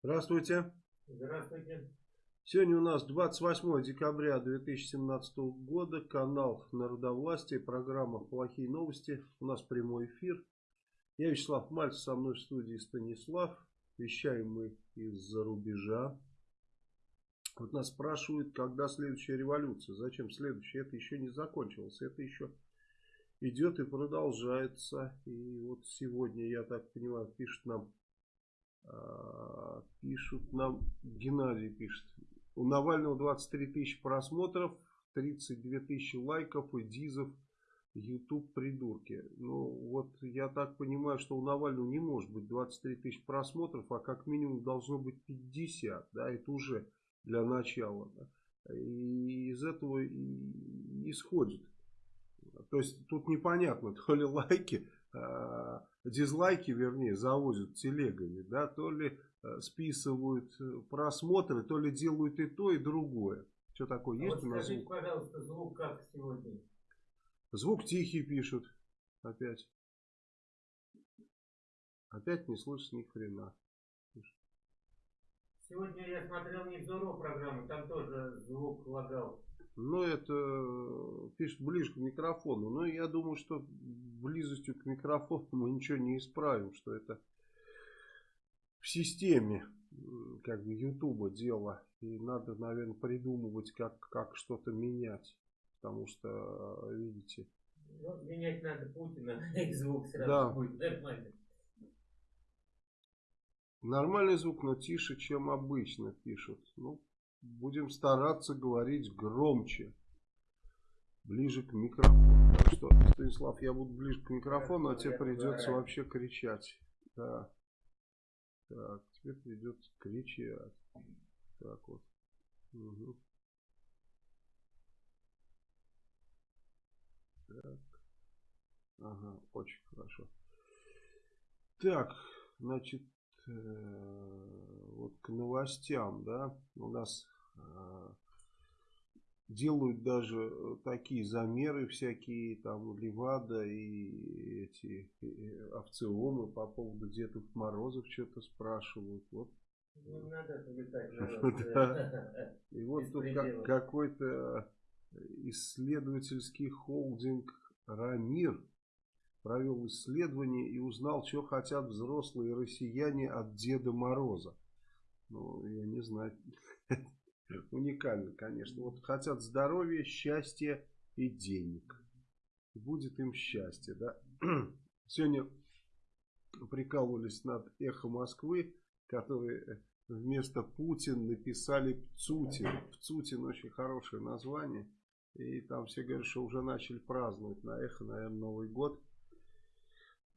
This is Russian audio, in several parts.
Здравствуйте. Здравствуйте. Сегодня у нас 28 декабря 2017 года, канал Народовластия, программа «Плохие новости». У нас прямой эфир. Я Вячеслав Мальцев, со мной в студии Станислав. Вещаем мы из-за рубежа. Вот нас спрашивают, когда следующая революция. Зачем следующая? Это еще не закончилось. Это еще идет и продолжается. И вот сегодня, я так понимаю, пишет нам, пишут нам, Геннадий пишет, у Навального 23 тысячи просмотров, 32 тысячи лайков и дизов, YouTube придурки. Ну вот я так понимаю, что у Навального не может быть 23 тысячи просмотров, а как минимум должно быть 50, да, это уже для начала. Да. И из этого и исходит то есть тут непонятно, то ли лайки, э, дизлайки, вернее, завозят телегами, да, то ли э, списывают э, просмотры, то ли делают и то, и другое. Что такое а есть вот у нас скажите, звук? пожалуйста, звук как сегодня? Звук тихий пишут. Опять. Опять не слышно ни хрена. Сегодня я смотрел Невзоров программу, там тоже звук лагал. Ну, это э, пишет ближе к микрофону. Но я думаю, что близостью к микрофону мы ничего не исправим, что это в системе как бы Ютуба дело. И надо, наверное, придумывать, как, как что-то менять. Потому что, э, видите... Ну, менять надо Путина, и звук сразу Да. будет нормально. Нормальный звук, но тише, чем обычно пишут. Ну, будем стараться говорить громче. Ближе к микрофону. Так что, Станислав, я буду ближе к микрофону, а тебе придется вообще кричать. Да. Так, тебе придется кричать. Так вот. Мгм. Так. Ага, очень хорошо. Так, значит, э, вот к новостям, да, у нас э, делают даже э, такие замеры всякие, там, Левада и эти э, овциомы по поводу Дедов Морозов что-то спрашивают. Вот надо. И вот тут какой-то исследовательский холдинг «Рамир» провел исследование и узнал, что хотят взрослые россияне от Деда Мороза. Ну, я не знаю. Уникально, конечно. Вот хотят здоровья, счастья и денег. Будет им счастье, да? Сегодня прикалывались над «Эхо Москвы», которые вместо Путин написали Пцутин. Пцутин очень хорошее название. И там все говорят, что уже начали праздновать на эхо, наверное, Новый год.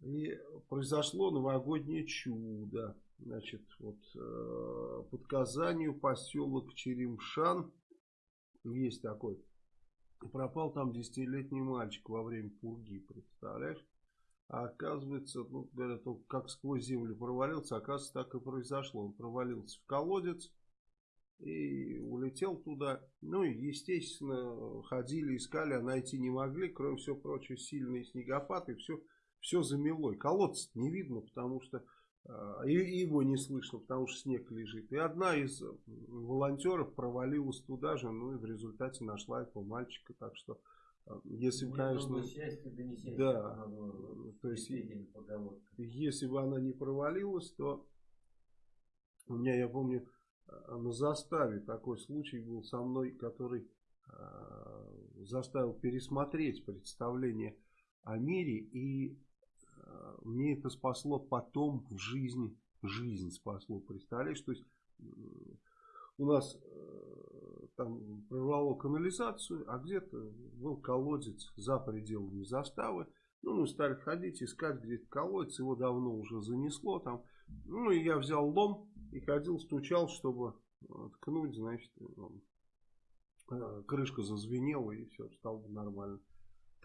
И произошло новогоднее чудо. Значит, вот э, под Казанью поселок Черемшан есть такой. Пропал там десятилетний мальчик во время пурги, представляешь? А оказывается, ну, говорят, он как сквозь землю провалился, оказывается, так и произошло. Он провалился в колодец и улетел туда. Ну и, естественно, ходили, искали, а найти не могли. Кроме всего прочего, сильный снегопад и все, все замело. И колодец не видно, потому что и и его не слышно, потому что снег лежит. И одна из волонтеров провалилась туда же, ну и в результате нашла этого мальчика. Так что, а, если бы, Нет конечно, много счастья, да не счастья, Да. по-моему, То есть- если бы она не провалилась, то у меня, я помню, а, на заставе такой случай был со мной, который а, заставил пересмотреть представление о мире. И а, мне это спасло потом в жизни. Жизнь спасло, представляешь? То есть у нас э, там прорвало канализацию, а где-то был колодец за пределами заставы. Ну, мы стали ходить, искать где-то колодец, его давно уже занесло там. Ну, и я взял лом и ходил, стучал, чтобы ткнуть, значит, э, крышка зазвенела и все, стало нормально.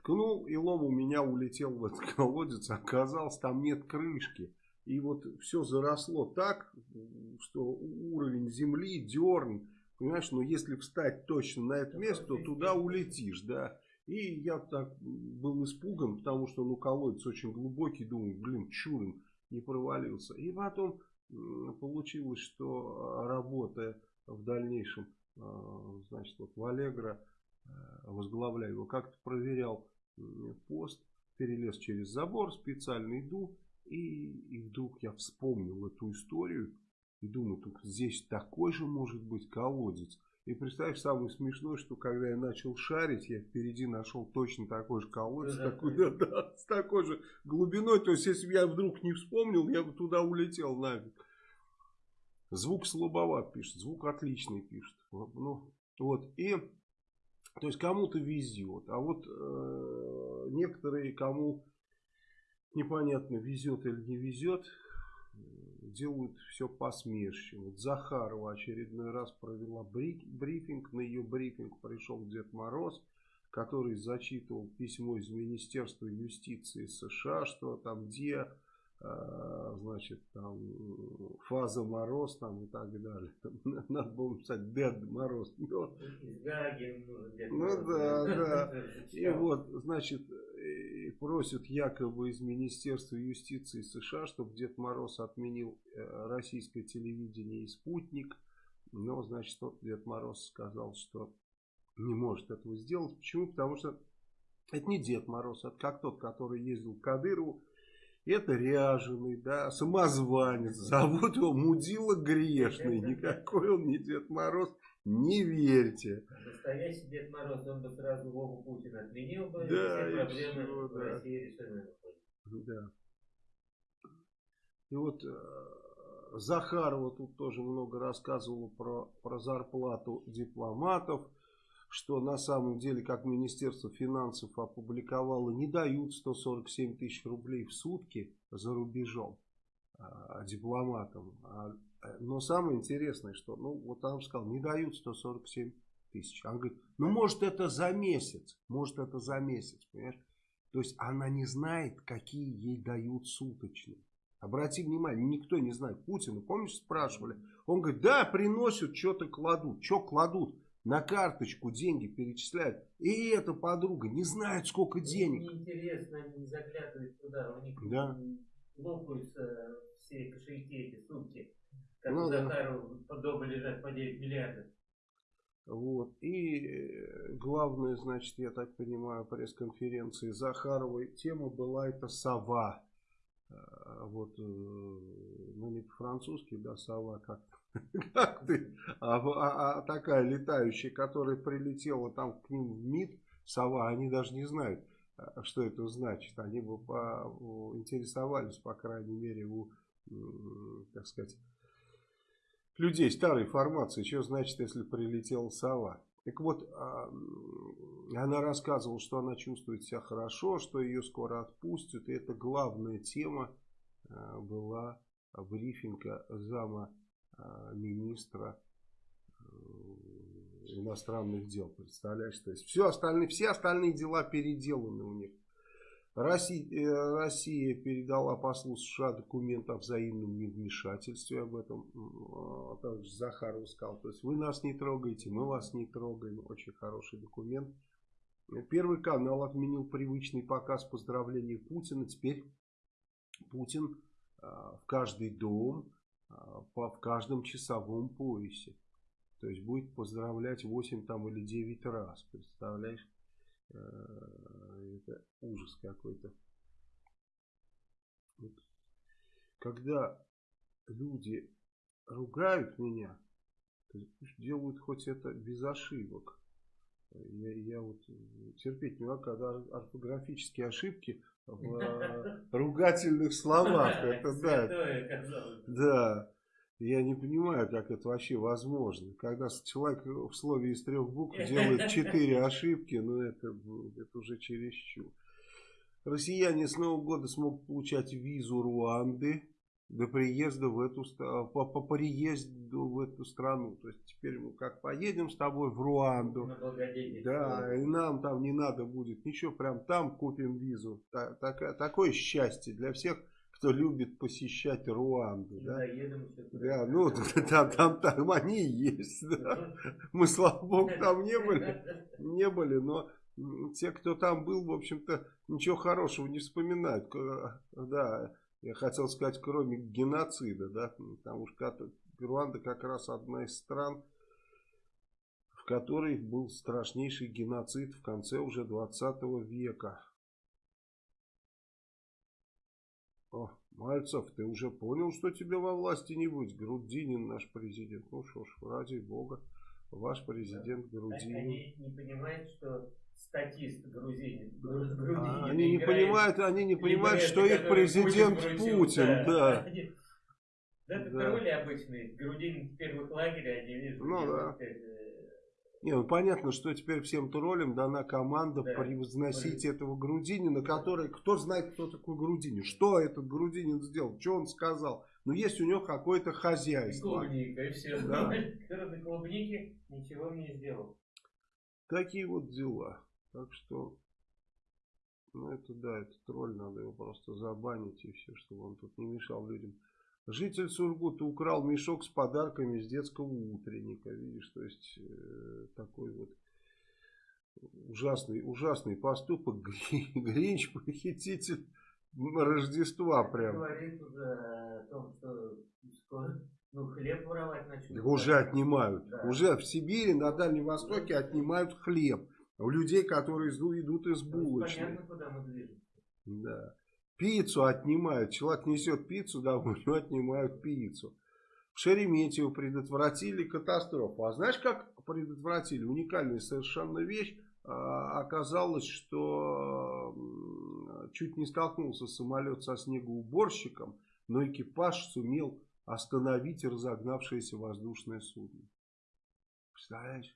Ткнул, и лом у меня улетел в этот колодец, оказалось, там нет крышки. И вот все заросло так, что уровень земли, дерн, понимаешь, но если встать точно на это место, то туда улетишь, да. И я так был испуган, потому что, ну, колодец очень глубокий, думаю, блин, чурин не провалился. И потом получилось, что работая в дальнейшем, значит, вот в Аллегро, возглавляю его, как-то проверял пост, перелез через забор, специально иду, и, и вдруг я вспомнил эту историю, и думаю, тут здесь такой же может быть колодец. И представь, самое смешное, что когда я начал шарить, я впереди нашел точно такой же колодец, да, такой, да, да, с такой же глубиной. То есть, если бы я вдруг не вспомнил, я бы туда улетел нафиг. Звук слабоват пишет, звук отличный пишет. Ну, вот, и, то есть, кому-то везет. А вот э, некоторые, кому непонятно, везет или не везет, делают все посмешище. Вот Захарова очередной раз провела брифинг. На ее брифинг пришел Дед Мороз, который зачитывал письмо из Министерства юстиции США, что там где значит, там, фаза мороз там и так далее. Надо было написать Дед Мороз. Но... Ну да, да. И вот, значит, просят якобы из Министерства юстиции США, чтобы Дед Мороз отменил э, российское телевидение и спутник. Но, значит, тот Дед Мороз сказал, что не может этого сделать. Почему? Потому что это не Дед Мороз, это как тот, который ездил к Кадырову это ряженый, да, самозванец. Зовут его Мудила Грешный. Никакой он не Дед Мороз. Не верьте. Настоящий Дед Мороз, он бы сразу Вову Путина отменил бы. Да, и все проблемы все, в России решены. Да. И вот э, Захарова тут тоже много рассказывала про, про зарплату дипломатов что на самом деле, как Министерство финансов опубликовало, не дают 147 тысяч рублей в сутки за рубежом а, дипломатам. А, э, но самое интересное, что, ну, вот там сказал, не дают 147 тысяч. Он говорит, ну, может, это за месяц, может, это за месяц, понимаешь? То есть, она не знает, какие ей дают суточные. Обрати внимание, никто не знает. Путина, помнишь, спрашивали? Он говорит, да, приносят, что-то кладут. Что кладут? На карточку деньги перечисляют. И эта подруга не знает, сколько денег. Мне интересно, они не заглядывают туда, у них да. лопаются все кошельки эти сутки. Как ну, у Захарова да. дома лежат по 9 миллиардов. Вот. И э, главное, значит, я так понимаю, пресс-конференции Захаровой тема была это сова. Э, вот, э, ну не по-французски, да, сова как-то как ты? А, а, а такая летающая, которая прилетела там к ним в МИД, сова, они даже не знают, а, что это значит. Они бы по, интересовались, по крайней мере, у, так сказать, людей старой формации, что значит, если прилетела сова. Так вот, а, она рассказывала, что она чувствует себя хорошо, что ее скоро отпустят. И это главная тема а, была брифинга зама Э, министра э, иностранных дел. Представляешь, то есть все остальные, все остальные дела переделаны у них. Россия, э, Россия передала послу США документ о взаимном невмешательстве об этом. Также Захаров сказал, то есть вы нас не трогаете, мы вас не трогаем. Очень хороший документ. Первый канал отменил привычный показ поздравлений Путина. Теперь Путин в каждый дом а, по, в каждом часовом поясе. То есть будет поздравлять 8 там или 9 раз. Представляешь? Э, это ужас какой-то. Вот. Когда люди ругают меня, делают хоть это без ошибок. Я, я вот терпеть не могу, когда орфографические ошибки в ругательных словах. Это да. Да. Я не понимаю, как это вообще возможно. Когда человек в слове из трех букв делает четыре ошибки, ну это, это уже чересчур. Россияне с Нового года смогут получать визу Руанды до приезда в эту по, по приезду в эту страну. То есть теперь мы как поедем с тобой в Руанду. Да, и нам там не надо будет ничего, прям там купим визу. Так, так, такое счастье для всех, кто любит посещать Руанду. Да, да ну там, там, там они есть. Да. Мы, слава богу, там не были, не были, но те, кто там был, в общем-то, ничего хорошего не вспоминают. Да, Я хотел сказать, кроме геноцида, да, потому что Руанда как раз одна из стран, в которой был страшнейший геноцид в конце уже 20 века. О, Мальцев, ты уже понял, что тебе во власти не быть? Грудинин наш президент. Ну что ж, ради бога, ваш президент да. Грудинин. Они не понимают, что статист грузинин. грузинин а, они не понимают, они не понимают, что их президент Путин, Путин да. да. Да, это да. обычные. Грудинин в первых лагерях, они видят. Ну да. Не, ну понятно, что теперь всем троллям дана команда да. превозносить да. этого Грудинина, который, кто знает, кто такой Грудинин, что этот Грудинин сделал, что он сказал. Ну, есть у него какое-то хозяйство. И клубника, и все. Да. Кроме клубники ничего не сделал. Такие вот дела. Так что, ну это да, это тролль, надо его просто забанить и все, чтобы он тут не мешал людям. Житель Сургута украл мешок с подарками из детского утренника. Видишь, то есть э, такой вот ужасный, ужасный поступок. Гринч похититель Рождества прям. Говорит уже о том, что скоро ну, хлеб воровать начнут. Уже отнимают. Да. Уже в Сибири, на Дальнем Востоке отнимают хлеб. У людей, которые идут из булочной. Понятно, куда мы движемся. Да. Пиццу отнимают. Человек несет пиццу домой, у него отнимают пиццу. В Шереметьево предотвратили катастрофу. А знаешь, как предотвратили? Уникальная совершенно вещь. А, оказалось, что чуть не столкнулся самолет со снегоуборщиком, но экипаж сумел остановить разогнавшееся воздушное судно. Представляешь?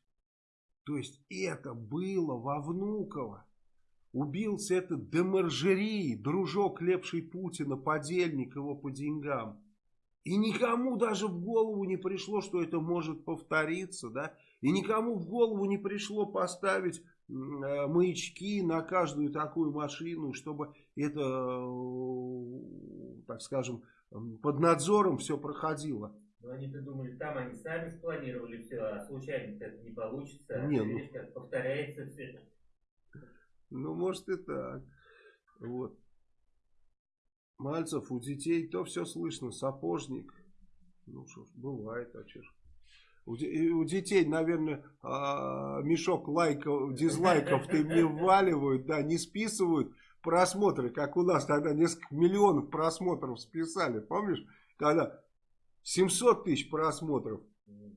То есть это было во Внуково. Убился этот Демаржери, дружок лепший Путина, подельник его по деньгам. И никому даже в голову не пришло, что это может повториться, да? И никому в голову не пришло поставить э, маячки на каждую такую машину, чтобы это, э, так скажем, под надзором все проходило. Но они-то думали, там они сами спланировали все, а случайно это не получится. Не, ну... как повторяется все. Ну, может и так. Вот. Мальцев, у детей то все слышно, сапожник. Ну что ж, бывает, а че ж. У, у детей, наверное, а, мешок лайков, дизлайков ты мне вваливают, да, не списывают просмотры, как у нас тогда несколько миллионов просмотров списали, помнишь? Когда 700 тысяч просмотров,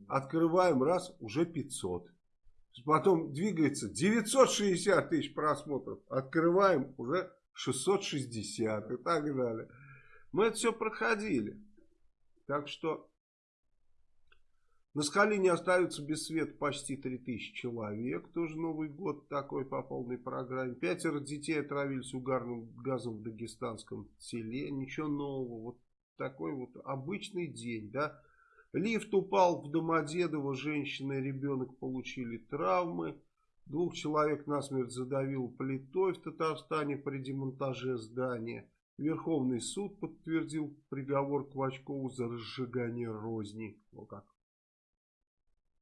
открываем раз, уже 500. Потом двигается 960 тысяч просмотров. Открываем уже 660 и так далее. Мы это все проходили. Так что на скале не остаются без света почти 3000 человек. Тоже Новый год такой по полной программе. Пятеро детей отравились угарным газом в дагестанском селе. Ничего нового. Вот такой вот обычный день, да. Лифт упал в Домодедово, женщина и ребенок получили травмы. Двух человек насмерть задавил плитой в Татарстане при демонтаже здания. Верховный суд подтвердил приговор Квачкову за разжигание розни. Вот как.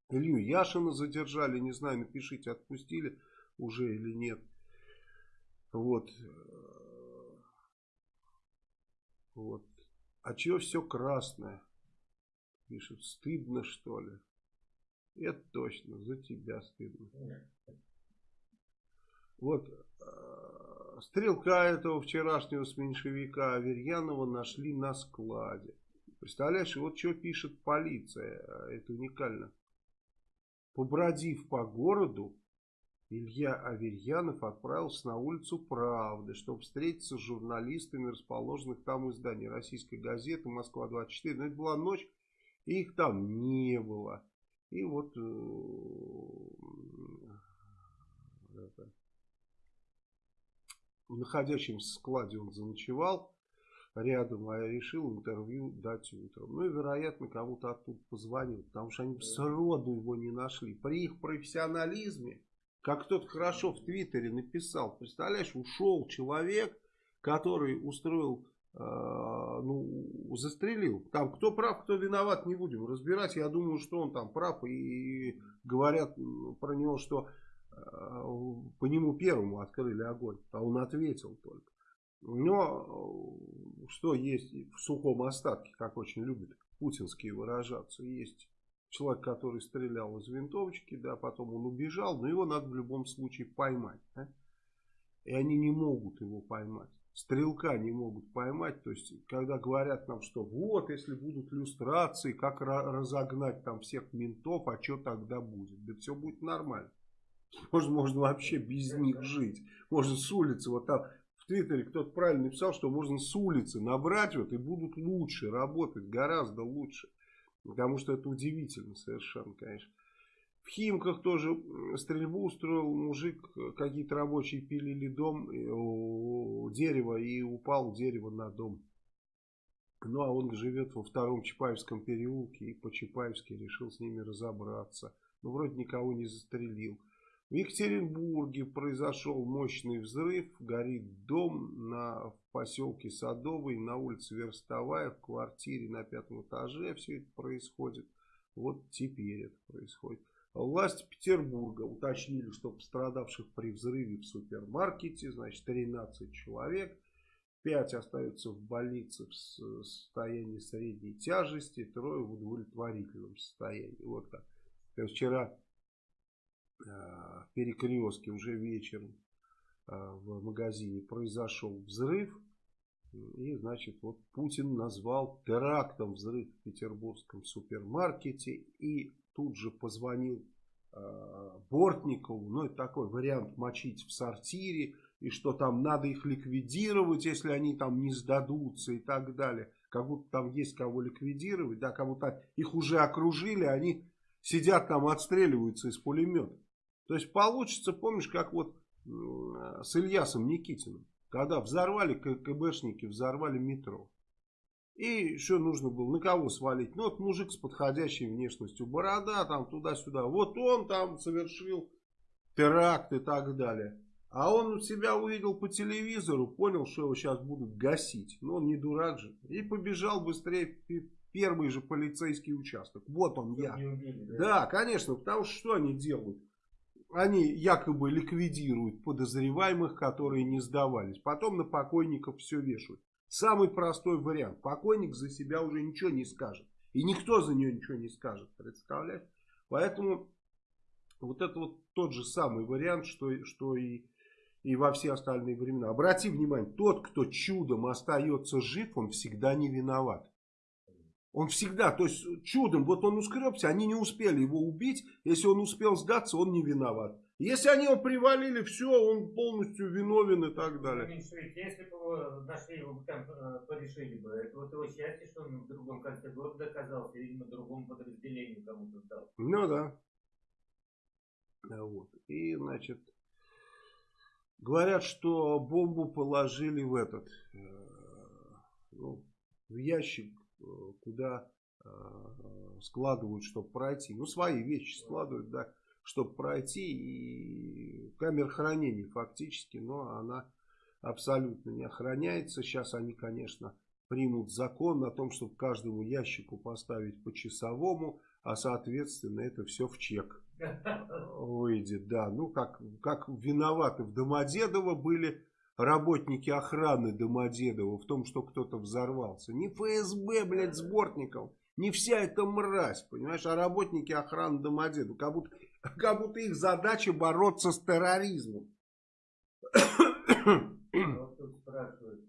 Илью Яшина задержали, не знаю, напишите, отпустили уже или нет. Вот. Вот. А чего все красное? пишет. Стыдно, что ли? Это точно, за тебя стыдно. Вот, э, стрелка этого вчерашнего с меньшевика Аверьянова нашли на складе. Представляешь, вот что пишет полиция, это уникально. Побродив по городу, Илья Аверьянов отправился на улицу Правды, чтобы встретиться с журналистами расположенных там изданий. Российской газеты «Москва-24». Но это была ночь их там не было. И вот э, это, в находящемся складе он заночевал рядом, а я решил интервью дать утром. Ну и, вероятно, кому-то оттуда позвонил, потому что они сроду его не нашли. При их профессионализме, как кто-то хорошо в Твиттере написал, представляешь, ушел человек, который устроил Э, ну, застрелил. Там кто прав, кто виноват, не будем разбирать. Я думаю, что он там прав. И говорят про него, что э, по нему первому открыли огонь. А он ответил только. Но что есть в сухом остатке, как очень любят путинские выражаться, есть человек, который стрелял из винтовочки, да, потом он убежал, но его надо в любом случае поймать. Да? И они не могут его поймать. Стрелка не могут поймать. То есть, когда говорят нам, что вот, если будут люстрации, как разогнать там всех ментов, а что тогда будет? Да все будет нормально. Можно, можно вообще без них жить. Можно с улицы, вот там в Твиттере кто-то правильно написал, что можно с улицы набрать вот и будут лучше работать, гораздо лучше. Потому что это удивительно совершенно, конечно. В Химках тоже стрельбу устроил мужик, какие-то рабочие пилили дом, дерево и упал дерево на дом. Ну а он живет во втором Чапаевском переулке и по Чапаевски решил с ними разобраться. Ну вроде никого не застрелил. В Екатеринбурге произошел мощный взрыв, горит дом на, в поселке Садовый, на улице Верстовая, в квартире на пятом этаже все это происходит. Вот теперь это происходит. Власти Петербурга уточнили, что пострадавших при взрыве в супермаркете, значит 13 человек. 5 остаются в больнице в состоянии средней тяжести, трое в удовлетворительном состоянии. Вот так. Вчера э, в перекрестке уже вечером э, в магазине произошел взрыв. И, значит, вот Путин назвал терактом взрыв в петербургском супермаркете. И тут же позвонил э, Бортникову, ну это такой вариант мочить в сортире, и что там надо их ликвидировать, если они там не сдадутся и так далее. Как будто там есть кого ликвидировать, да, как будто их уже окружили, они сидят там, отстреливаются из пулемета. То есть получится, помнишь, как вот э, с Ильясом Никитиным, когда взорвали КГБшники, взорвали метро. И что нужно было? На кого свалить? Ну, вот мужик с подходящей внешностью. Борода там туда-сюда. Вот он там совершил теракт и так далее. А он себя увидел по телевизору, понял, что его сейчас будут гасить. Но он не дурак же. И побежал быстрее в первый же полицейский участок. Вот он я. Убили, да? да, конечно, потому что что они делают? Они якобы ликвидируют подозреваемых, которые не сдавались. Потом на покойников все вешают. Самый простой вариант. Покойник за себя уже ничего не скажет. И никто за нее ничего не скажет. Представляешь? Поэтому вот это вот тот же самый вариант, что, что и, и во все остальные времена. Обрати внимание, тот, кто чудом остается жив, он всегда не виноват. Он всегда, то есть чудом, вот он ускребся, они не успели его убить. Если он успел сдаться, он не виноват. Если они его привалили, все, он полностью виновен и так далее. Если бы его нашли, его бы там э, порешили бы. Это вот его счастье, что он в другом конце года доказался, видимо, другому подразделению кому-то сдал. Ну да. Вот. И, значит, говорят, что бомбу положили в этот, э, ну, в ящик, куда складывают, чтобы пройти. Ну, свои вещи складывают, да чтобы пройти. И камера хранения фактически, но она абсолютно не охраняется. Сейчас они, конечно, примут закон о том, чтобы каждому ящику поставить по часовому, а соответственно это все в чек выйдет. Да, ну как, как виноваты в Домодедово были работники охраны Домодедова в том, что кто-то взорвался. Не ФСБ, блядь, с Бортником. Не вся эта мразь, понимаешь, а работники охраны Домодедова. Как будто как будто их задача бороться с терроризмом. Вот тут спрашивают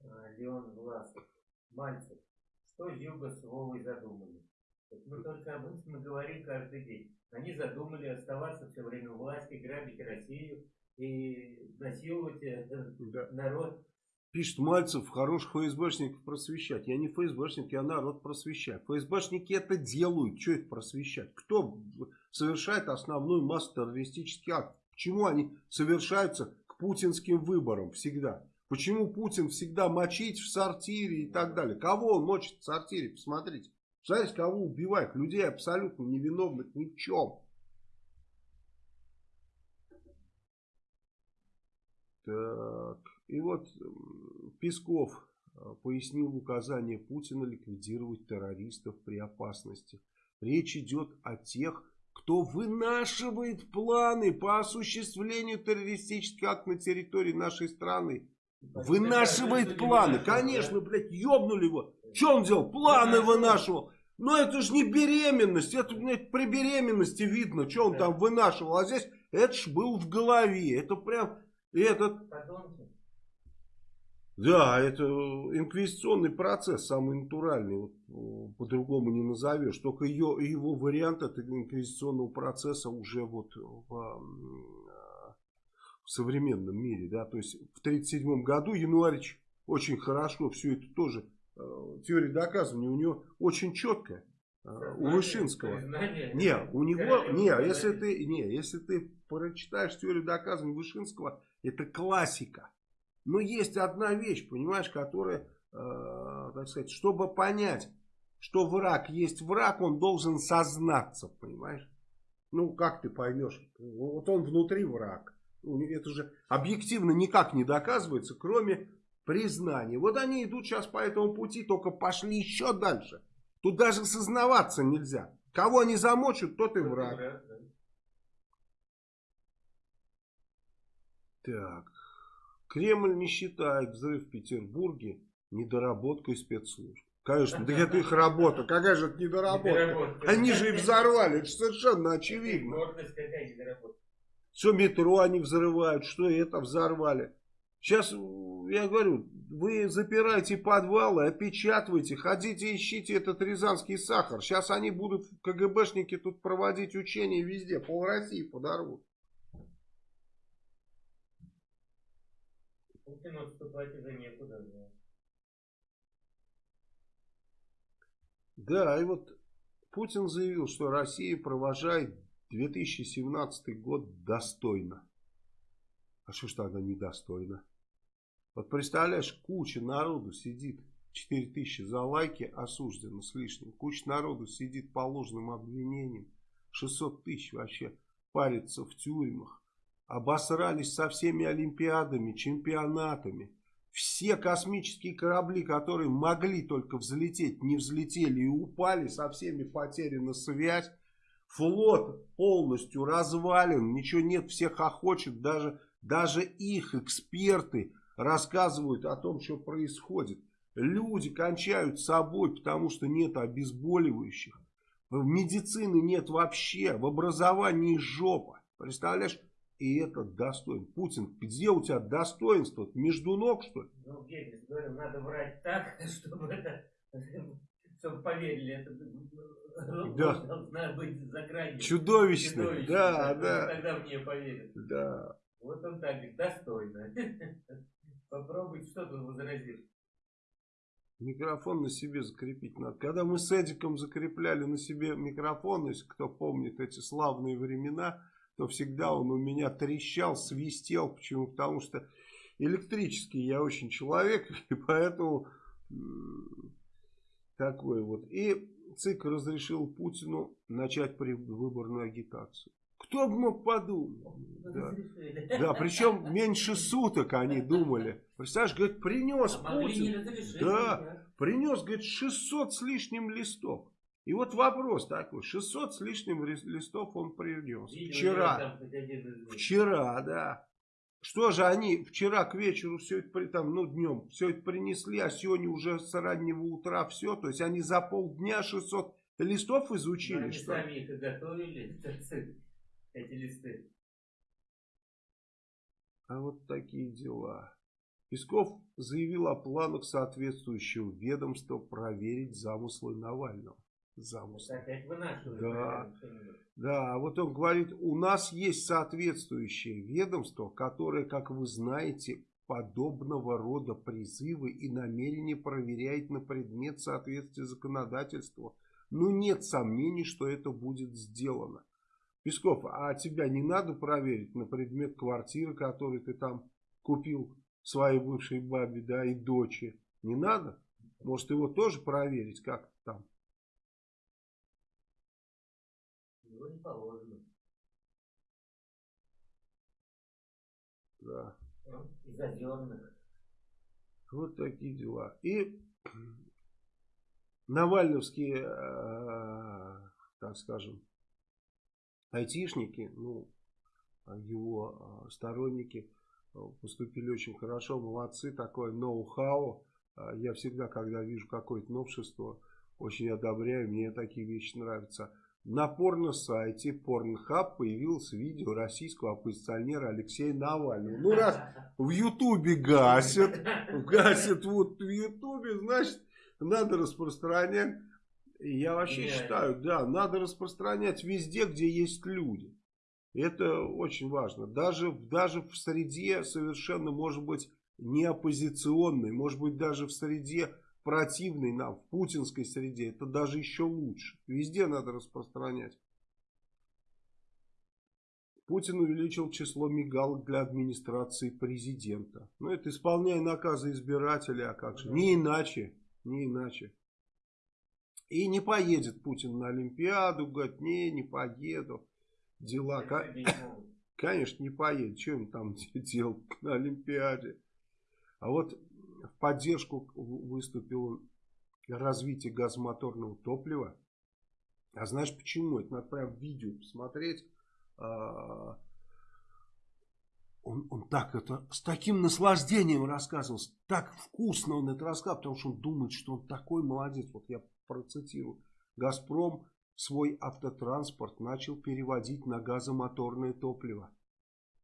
а, Леон Мальцев, что Юга с Вовой задумали? Мы только об этом говорим каждый день. Они задумали оставаться все время у власти, грабить Россию и насиловать э, да. народ. Пишет Мальцев, хороших ФСБшников просвещать. Я не ФСБшник, я народ просвещаю. ФСБшники это делают. Что их просвещать? Кто совершает основную массу террористических актов? Почему они совершаются к путинским выборам всегда? Почему Путин всегда мочить в сортире и так далее? Кого он мочит в сортире? Посмотрите. Знаете, кого убивает? Людей абсолютно невиновных ни в чем. Так. И вот Песков э, пояснил указание Путина ликвидировать террористов при опасности. Речь идет о тех, кто вынашивает планы по осуществлению террористических актов на территории нашей страны. Вынашивает планы. Конечно, блядь, ёбнули его. Что он делал? Планы вынашивал. Но это же не беременность. Это, блядь, при беременности видно, что он там вынашивал. А здесь это ж был в голове. Это прям этот... Да, это инквизиционный процесс, самый натуральный, вот, по-другому не назовешь. Только ее, его вариант этого инквизиционного процесса уже вот в, в современном мире. Да? То есть в 1937 году Януарич очень хорошо все это тоже, э, теория доказывания у него очень четкая. Э, у Вышинского. Не, у него, не, если ты, не, если ты прочитаешь теорию доказывания Вышинского, это классика. Но есть одна вещь, понимаешь, которая, э, так сказать, чтобы понять, что враг есть враг, он должен сознаться, понимаешь? Ну, как ты поймешь? Вот он внутри враг. Это же объективно никак не доказывается, кроме признания. Вот они идут сейчас по этому пути, только пошли еще дальше. Тут даже сознаваться нельзя. Кого они замочат, тот и враг. Так. Кремль не считает взрыв в Петербурге недоработкой спецслужб. Конечно, да это их работа. Какая же это недоработка? Они же и взорвали. Это совершенно очевидно. Все метро они взрывают, что это взорвали. Сейчас, я говорю, вы запираете подвалы, опечатывайте, ходите ищите этот рязанский сахар. Сейчас они будут, КГБшники, тут проводить учения везде, пол России подорвут. Путину отступать уже некуда. Да. да, и вот Путин заявил, что Россия провожает 2017 год достойно. А что ж тогда недостойно? Вот представляешь, куча народу сидит, 4 тысячи за лайки осуждено с лишним. Куча народу сидит по ложным обвинениям. 600 тысяч вообще парится в тюрьмах обосрались со всеми олимпиадами, чемпионатами. Все космические корабли, которые могли только взлететь, не взлетели и упали, со всеми потеряна связь. Флот полностью развален, ничего нет, всех охочет, даже, даже их эксперты рассказывают о том, что происходит. Люди кончают собой, потому что нет обезболивающих. В медицины нет вообще, в образовании жопа. Представляешь, и это достоин. Путин, где у тебя достоинство? Между ног, что ли? Ну, Геббельс говорил, надо врать так, чтобы это, чтобы поверили, это да. должна быть за гранью. Чудовищно. Чудовищно. Да, да. Тогда мне поверят. Да. Вот он так говорит, достойно. Попробуй, что тут возразишь. Микрофон на себе закрепить надо. Когда мы с Эдиком закрепляли на себе микрофон, если кто помнит эти славные времена, то всегда он у меня трещал, свистел. Почему? Потому что электрический я очень человек, и поэтому такой вот. И ЦИК разрешил Путину начать выборную агитацию. Кто бы мог подумать? Да. да, причем меньше суток они думали. Представляешь, говорит, принес а Путин. Да, принес, говорит, 600 с лишним листов. И вот вопрос такой, 600 с лишним листов он принес. Вчера. Вчера, да. Что же они вчера к вечеру все это, там, ну днем, все это принесли, а сегодня уже с раннего утра все. То есть они за полдня 600 листов изучили. Но они что? сами их и готовили, эти листы. А вот такие дела. Песков заявил о планах соответствующего ведомства проверить замыслы Навального замысла. Да. да, вот он говорит, у нас есть соответствующее ведомство, которое, как вы знаете, подобного рода призывы и намерения проверяет на предмет соответствия законодательству. Но нет сомнений, что это будет сделано. Песков, а тебя не надо проверить на предмет квартиры, которую ты там купил своей бывшей бабе, да, и дочери? Не надо? Может его тоже проверить, как Его не положено. Да. Из озерных. Вот такие дела. И Навальновские, э, так скажем, айтишники, ну, его э, сторонники, поступили очень хорошо, молодцы, такое ноу-хау. Я всегда, когда вижу какое-то новшество, очень одобряю, мне такие вещи нравятся. На порно-сайте Pornhub появилось видео российского оппозиционера Алексея Навального. Ну, раз в Ютубе гасят, гасят вот в Ютубе, значит, надо распространять. Я вообще считаю, да, надо распространять везде, где есть люди. Это очень важно. Даже, даже в среде совершенно, может быть, не оппозиционной, может быть, даже в среде противной нам, в путинской среде, это даже еще лучше. Везде надо распространять. Путин увеличил число мигалок для администрации президента. Ну, это исполняя наказы избирателя, а как же? Не иначе, не иначе. И не поедет Путин на Олимпиаду, говорит, не, не поеду. Дела, конечно, не поедет. Что он там делал на Олимпиаде? А вот в поддержку выступил развитие газомоторного топлива. А знаешь почему? Это надо прям видео посмотреть. А, он, он так это, с таким наслаждением рассказывал, так вкусно он это рассказывал, потому что он думает, что он такой молодец. Вот я процитирую. Газпром свой автотранспорт начал переводить на газомоторное топливо.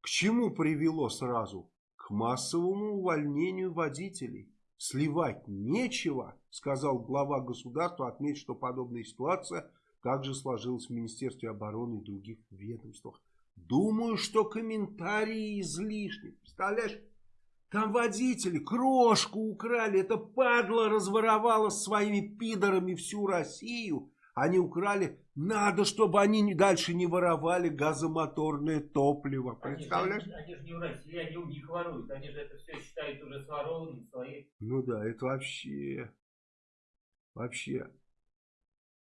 К чему привело сразу? К массовому увольнению водителей. Сливать нечего, сказал глава государства, отметив, что подобная ситуация также сложилась в Министерстве обороны и других ведомствах. Думаю, что комментарии излишни. Представляешь, там водители крошку украли. Это падла разворовала своими пидорами всю Россию. Они украли. Надо, чтобы они дальше не воровали газомоторное топливо. Представляешь? Они же, они же не в России, они у них воруют. Они же это все считают уже сворованным свои. Ну да, это вообще... Вообще...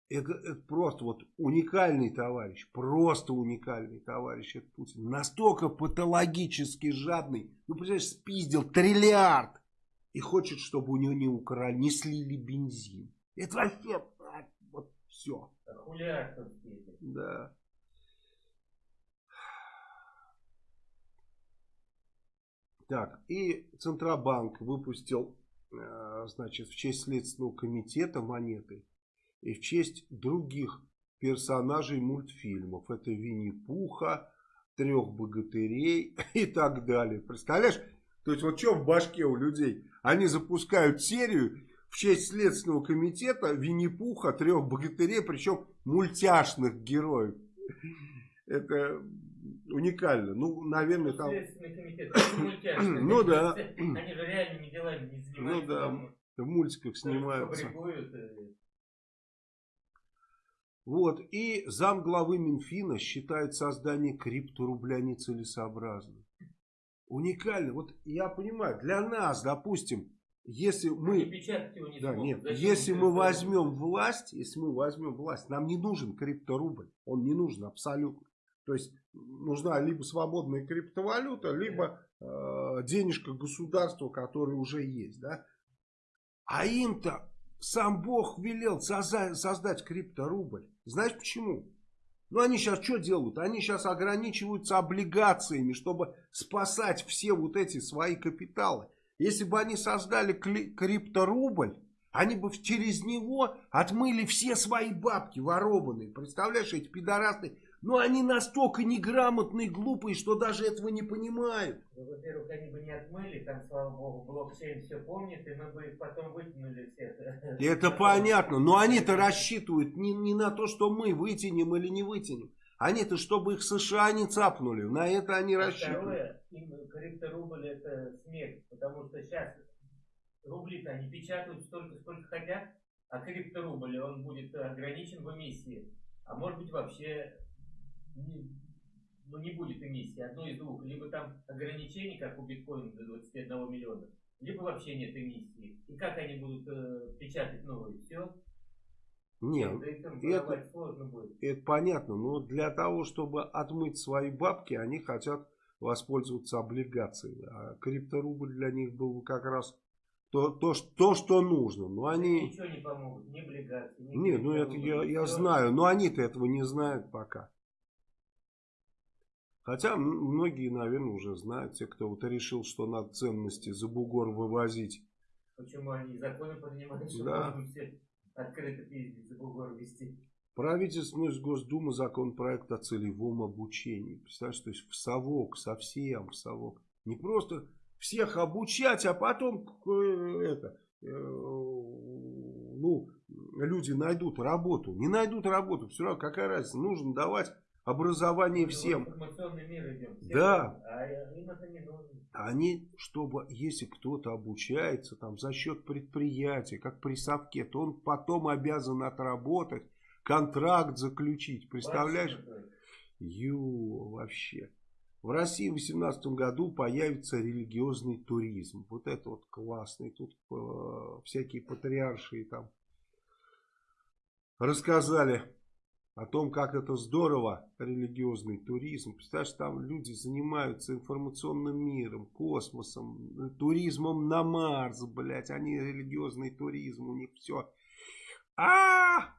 Это, это просто вот уникальный товарищ, просто уникальный товарищ, это Путин. Настолько патологически жадный, ну, представляешь, спиздил триллиард. И хочет, чтобы у него не украли, не слили бензин. Это вообще все. Да. Так, и Центробанк выпустил, э, значит, в честь Следственного комитета монеты и в честь других персонажей мультфильмов. Это Винни-Пуха, Трех Богатырей и так далее. Представляешь? То есть вот что в башке у людей? Они запускают серию в честь Следственного комитета Винни-Пуха, трех богатырей, причем мультяшных героев. Это уникально. Ну, наверное, там... Следственный комитет, мультяшный. Ну да. Они же реальными делами не занимаются. Ну да, в мультиках снимаются. Вот, и зам главы Минфина считает создание крипторубля нецелесообразным. Уникально. Вот я понимаю, для нас, допустим, если мы, не да, нет, если мы возьмем власть, если мы возьмем власть, нам не нужен крипторубль, он не нужен абсолютно. То есть нужна либо свободная криптовалюта, либо э, денежка государства, которая уже есть, да. А им-то сам Бог велел создать, создать крипторубль. Знаешь почему? Ну они сейчас что делают? Они сейчас ограничиваются облигациями, чтобы спасать все вот эти свои капиталы. Если бы они создали крипторубль, они бы через него отмыли все свои бабки ворованные. Представляешь, эти пидорасы. Но они настолько неграмотные, глупые, что даже этого не понимают. Ну, во-первых, они бы не отмыли, там, слава богу, блокчейн все помнит, и мы бы их потом вытянули всех. Это понятно, но они-то рассчитывают не, не на то, что мы вытянем или не вытянем. Они-то, чтобы их США не цапнули, на это они а рассчитывают. Второе, им крипторубль это смерть, потому что сейчас рубли-то они печатают столько, сколько хотят, а крипторубль, он будет ограничен в эмиссии. А может быть вообще не, ну, не будет эмиссии, одно из двух. Либо там ограничений, как у биткоина до 21 миллиона, либо вообще нет эмиссии. И как они будут э, печатать новые? Все, нет, это, это понятно, но для того, чтобы отмыть свои бабки, они хотят воспользоваться облигациями. А крипторубль для них был как раз то, то, то что нужно. Но они... Ничего не помогут, ни облигации, ни Нет, ну это я, я знаю, но они-то этого не знают пока. Хотя многие, наверное, уже знают, те, кто вот решил, что надо ценности за бугор вывозить. Почему они законы принимают, что да. все открыто пиздить за бугор вести? Правительственная Госдума законопроект о целевом обучении. Представляешь, то есть в совок, совсем в совок. Не просто всех обучать, а потом э, это, э, ну, люди найдут работу. Не найдут работу, все равно какая разница. Нужно давать образование всем. Да. А. Они, чтобы, если кто-то обучается там за счет предприятия, как при совке, то он потом обязан отработать, контракт заключить. Представляешь? Ю, вообще. В России в 2018 году появится религиозный туризм. Вот это вот классный. Тут э, всякие патриарши там рассказали о том, как это здорово, религиозный туризм. Представляешь, там люди занимаются информационным миром, космосом, туризмом на Марс, блядь. Они религиозный туризм, у них все. А, -а, -а!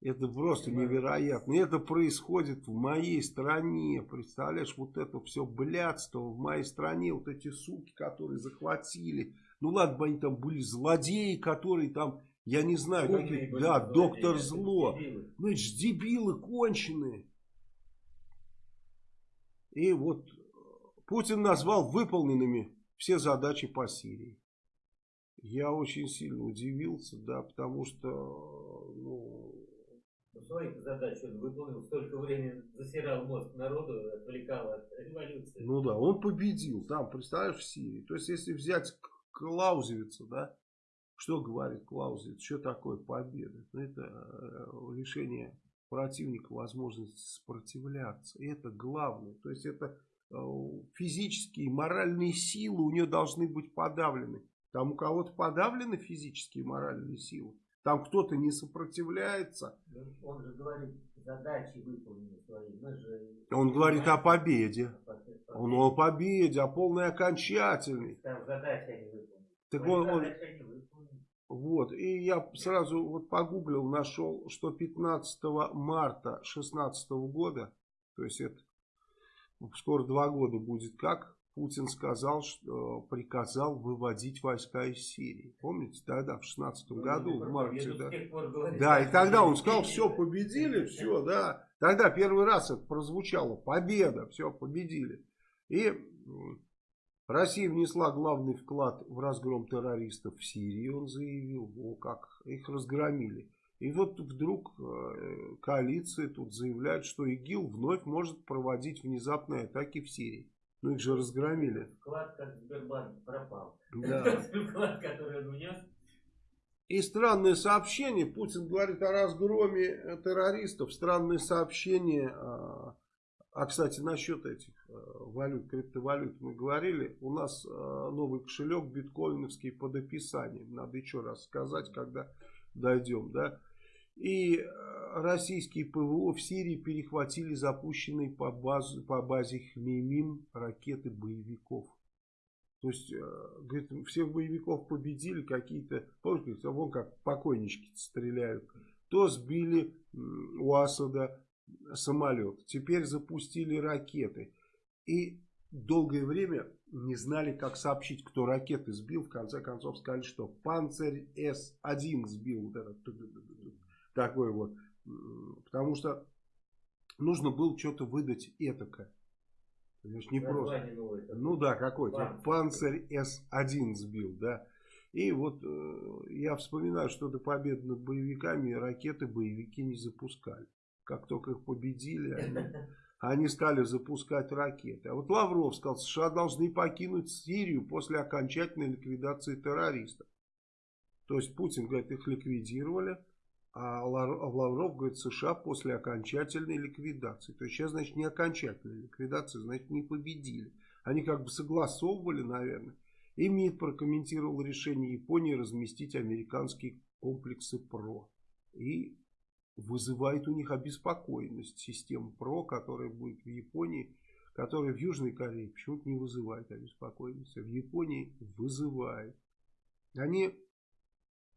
Это просто невероятно. Это происходит в моей стране. Представляешь, вот это все блядство в моей стране. Вот эти суки, которые захватили. Ну ладно бы они там были злодеи, которые там я не знаю, какие, да, доктор зло. Дебилы. Ну, это же дебилы конченые. И вот Путин назвал выполненными все задачи по Сирии. Я очень сильно удивился, да, потому что, ну... ну своих задач он выполнил, столько времени засирал мозг народу, отвлекал от революции. Ну да, он победил там, представляешь, в Сирии. То есть, если взять Клаузевица, да, что говорит Клаузевиц? Что такое победа? Ну, это э, лишение противника возможности сопротивляться. Это главное. То есть это э, физические и моральные силы у нее должны быть подавлены. Там у кого-то подавлены физические и моральные силы. Там кто-то не сопротивляется. Он же говорит, задачи выполнены свои. Мы же... Он говорит о победе. Он о победе, о полной окончательной. Там задачи они выполнены. Так он, он, вот, и я сразу вот погуглил, нашел, что 15 марта 2016 года, то есть это скоро два года будет как, Путин сказал, что приказал выводить войска из Сирии. Помните, тогда, в 16 ну, году, в марте, да. Да, и тогда он сказал, все, победили, все, да. Тогда первый раз это прозвучало, победа, все, победили. И Россия внесла главный вклад в разгром террористов в Сирии, он заявил, о как, их разгромили. И вот вдруг э, коалиция тут заявляет, что ИГИЛ вновь может проводить внезапные атаки в Сирии. Ну их же разгромили. Вклад как Сбербанк пропал. Да. Вклад, который он внес. И странное сообщение, Путин говорит о разгроме террористов, странное сообщение а, кстати, насчет этих э, валют, криптовалют мы говорили. У нас э, новый кошелек биткоиновский под описанием. Надо еще раз сказать, когда дойдем, да. И э, российские ПВО в Сирии перехватили запущенные по, базу, по базе Хмеймим ракеты боевиков. То есть, говорит, всех боевиков победили какие-то, помните, вон как покойнички стреляют. То сбили у Асада самолет. Теперь запустили ракеты. И долгое время не знали, как сообщить, кто ракеты сбил. В конце концов сказали, что Панцирь С-1 сбил. Вот этот, такой вот. Потому что нужно было что-то выдать этакое. Понимаешь, не просто. Ну да, какой-то. Панцирь С-1 сбил, да. И вот э, я вспоминаю, что до победы над боевиками ракеты боевики не запускали как только их победили, они, они стали запускать ракеты. А вот Лавров сказал, США должны покинуть Сирию после окончательной ликвидации террористов. То есть Путин говорит, их ликвидировали, а, а Лавров говорит, США после окончательной ликвидации. То есть сейчас, значит, не окончательная ликвидация, значит, не победили. Они как бы согласовывали, наверное. И МИД прокомментировал решение Японии разместить американские комплексы ПРО. И вызывает у них обеспокоенность. Система ПРО, которая будет в Японии, которая в Южной Корее почему-то не вызывает обеспокоенности. А в Японии вызывает. Они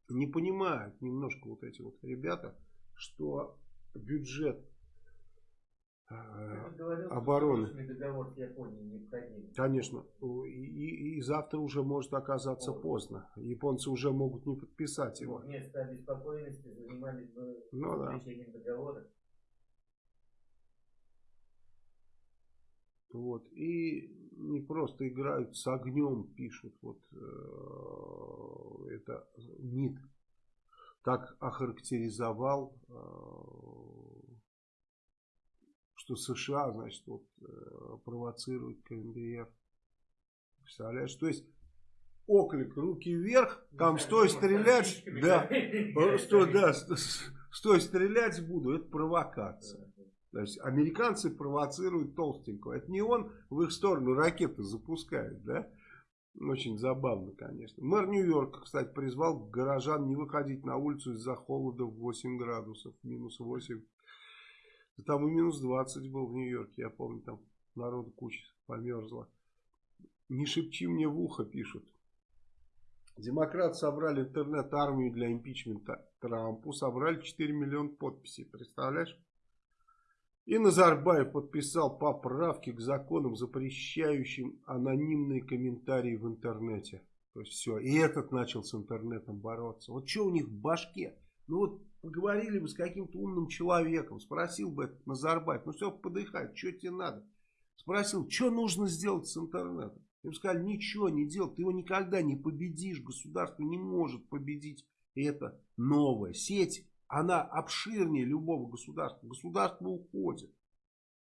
не понимают немножко вот эти вот ребята, что бюджет э, обороны. Договор с Японией необходим. Конечно. И, и, завтра уже может оказаться вот. поздно. Японцы уже могут не подписать его. Вместо обеспокоенности занимались бы ну, да. договора. Вот. И не просто играют с огнем, пишут. Вот э, это МИД так охарактеризовал, э, что США, значит, вот э, провоцирует КНДР. Представляешь? То есть оклик руки вверх, там стой стрелять, да, стой, да, стой стрелять буду, это провокация. То есть американцы провоцируют толстенького. Это не он в их сторону ракеты запускает, да? Очень забавно, конечно. Мэр Нью-Йорка, кстати, призвал горожан не выходить на улицу из-за холода в 8 градусов, минус 8. Там и минус 20 был в Нью-Йорке, я помню, там народу куча померзла. Не шепчи мне в ухо, пишут. Демократы собрали интернет-армию для импичмента Трампу, собрали 4 миллиона подписей, представляешь? И Назарбаев подписал поправки к законам, запрещающим анонимные комментарии в интернете. То есть все. И этот начал с интернетом бороться. Вот что у них в башке? Ну вот поговорили бы с каким-то умным человеком, спросил бы этот Назарбаев, ну все, подыхать, что тебе надо? Спросил, что нужно сделать с интернетом? Им сказали, ничего не делать, ты его никогда не победишь, государство не может победить это новая сеть она обширнее любого государства. Государство уходит.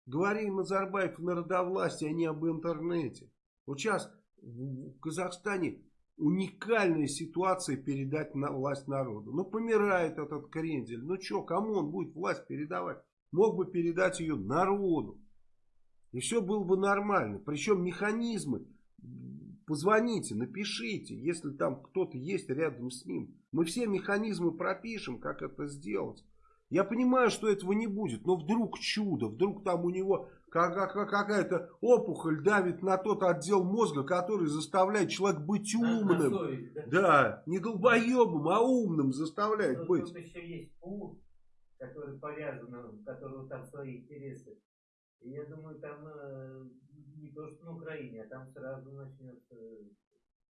Говори Назарбаев о народовластии, а не об интернете. Вот сейчас в Казахстане уникальная ситуация передать на власть народу. Ну, помирает этот крендель. Ну, что, кому он будет власть передавать? Мог бы передать ее народу. И все было бы нормально. Причем механизмы Позвоните, напишите, если там кто-то есть рядом с ним. Мы все механизмы пропишем, как это сделать. Я понимаю, что этого не будет, но вдруг чудо, вдруг там у него какая-то опухоль давит на тот отдел мозга, который заставляет человека быть умным. Совесть, да? да, не долбоебом, а умным заставляет но быть. Тут еще есть пул, который повязан, у которого там свои интересы. И я думаю, там э, не то, что на Украине, а там сразу начнется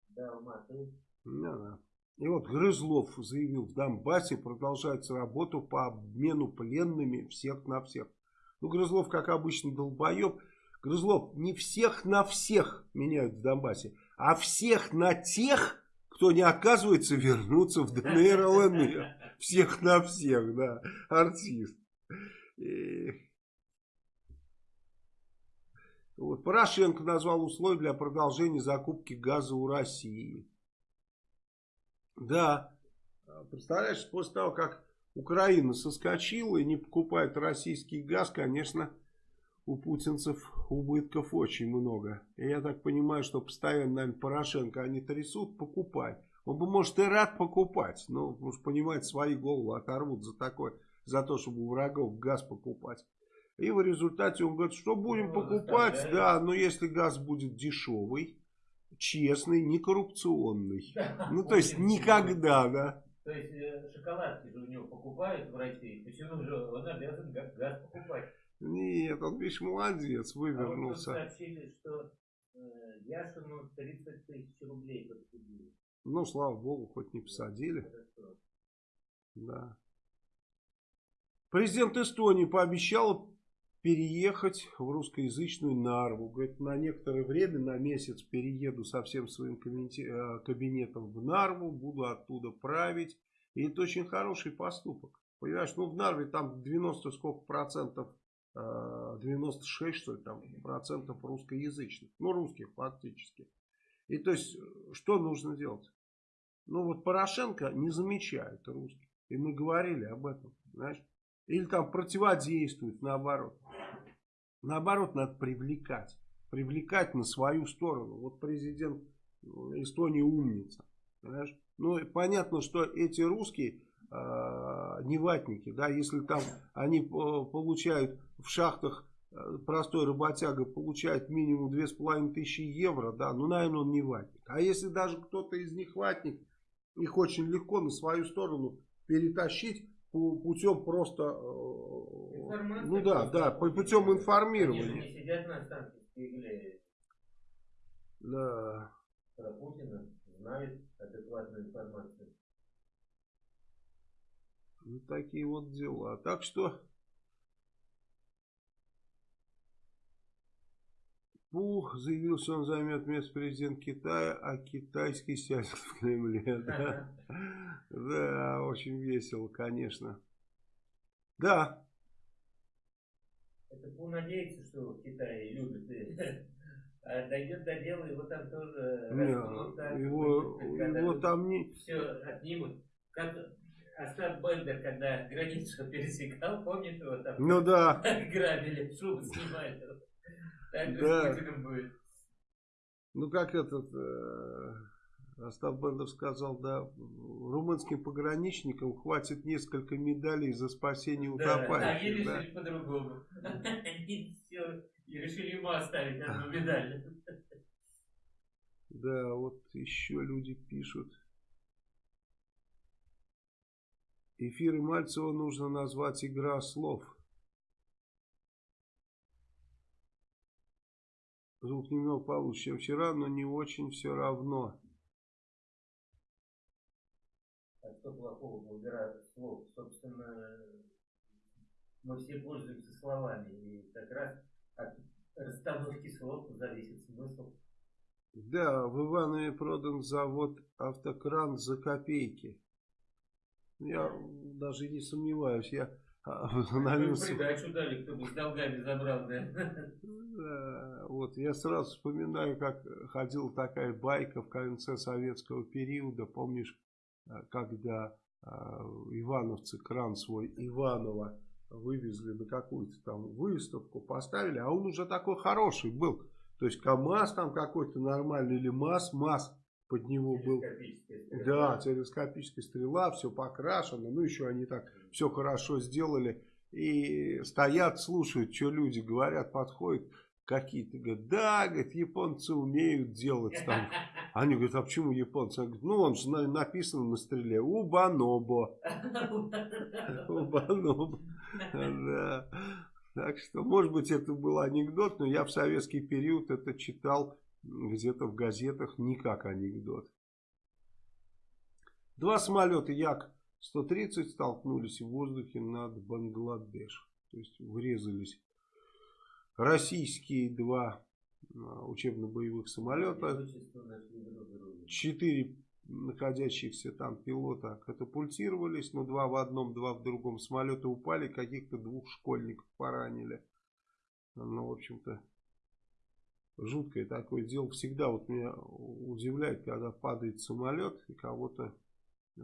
да, алматы. Да, да. И вот Грызлов заявил, в Донбассе продолжается работа по обмену пленными всех на всех. Ну, Грызлов, как обычно, долбоеб. Грызлов, не всех на всех меняют в Донбассе, а всех на тех, кто не оказывается вернуться в ДНР, ЛНР. Всех на всех, да, артист. Вот. Порошенко назвал условия для продолжения закупки газа у России. Да, представляешь, после того, как Украина соскочила и не покупает российский газ, конечно, у путинцев убытков очень много. И я так понимаю, что постоянно, наверное, Порошенко они трясут, покупай. Он бы, может, и рад покупать, но, уж понимает, свои головы оторвут за такое, за то, чтобы у врагов газ покупать. И в результате он говорит, что будем ну, покупать, да, но если газ будет дешевый, честный, не коррупционный. Ну, то есть никогда, да. То есть э, шоколадки же у него покупают в России, почему же он обязан газ покупать? Нет, он, видишь, молодец, вывернулся. А вот сообщили, что э, Яшину 30 тысяч рублей подсудили. Ну, слава богу, хоть не посадили. Да. Президент Эстонии пообещал переехать в русскоязычную Нарву. Говорит, на некоторое время, на месяц перееду со всем своим э, кабинетом в Нарву, буду оттуда править. И это очень хороший поступок. Понимаешь, ну в Нарве там 90 сколько процентов, 96 э, что ли там процентов русскоязычных. Ну русских фактически. И то есть, что нужно делать? Ну вот Порошенко не замечает русских. И мы говорили об этом, знаешь. Или там противодействует, наоборот. Наоборот, надо привлекать. Привлекать на свою сторону. Вот президент Эстонии умница. Понимаешь? Ну, понятно, что эти русские э, не ватники. Да, если там они получают в шахтах э, простой работяга получает минимум 2500 евро, да, ну, наверное, он не ватник. А если даже кто-то из них ватник, их очень легко на свою сторону перетащить, путем просто Информация ну да, да, путем информирования. Они сидят на Останкинской игле. Да. Про Путина знают адекватную информацию. Ну, такие вот дела. Так что Пу заявил, что он займет место президента Китая, а китайский сядет в Кремле. Да, да очень весело, конечно. Да. Это Пу надеется, что в Китае любят. А дойдет до дела, его там тоже Не, его, его там не... Все отнимут. Как Остап Бендер, когда границу пересекал, помнишь его там? Ну да. Грабили, шубу снимали. Да. будет. Ну как этот э, Остап Бендер сказал, да, румынским пограничникам хватит несколько медалей за спасение утопающих. Да, они решили да. по-другому. Они все, и решили ему оставить одну медаль. Да, вот еще люди пишут. Эфиры Мальцева нужно назвать «Игра слов». Звук немного получше, чем вчера, но не очень все равно. А что плохого в игра слов? Собственно, мы все пользуемся словами. И как раз от расстановки слов зависит смысл. Да, в Иванове продан завод «Автокран» за копейки. Я даже не сомневаюсь, я остановился. Придачу дали, кто бы с долгами забрал? Вот, я сразу вспоминаю, как ходила такая байка в конце советского периода, помнишь, э, когда э, ивановцы кран свой Иванова вывезли на какую-то там выставку, поставили, а он уже такой хороший был. То есть КАМАЗ там какой-то нормальный или МАЗ, МАЗ под него был. Да, телескопическая стрела, все покрашено. Ну, еще они так все хорошо сделали. И стоят, слушают, что люди говорят, подходят какие-то. Говорят, да, говорят, японцы умеют делать там. Они говорят, а почему японцы? Они говорят, ну, он же написано на стреле. Убанобо. Убанобо. Да. Так что, может быть, это был анекдот, но я в советский период это читал где-то в газетах не как анекдот. Два самолета Як-130 столкнулись в воздухе над Бангладеш. То есть врезались российские два а, учебно-боевых самолета. Четыре находящихся там пилота катапультировались, но два в одном, два в другом самолета упали, каких-то двух школьников поранили. Ну, в общем-то, жуткое такое дело. Всегда вот меня удивляет, когда падает самолет и кого-то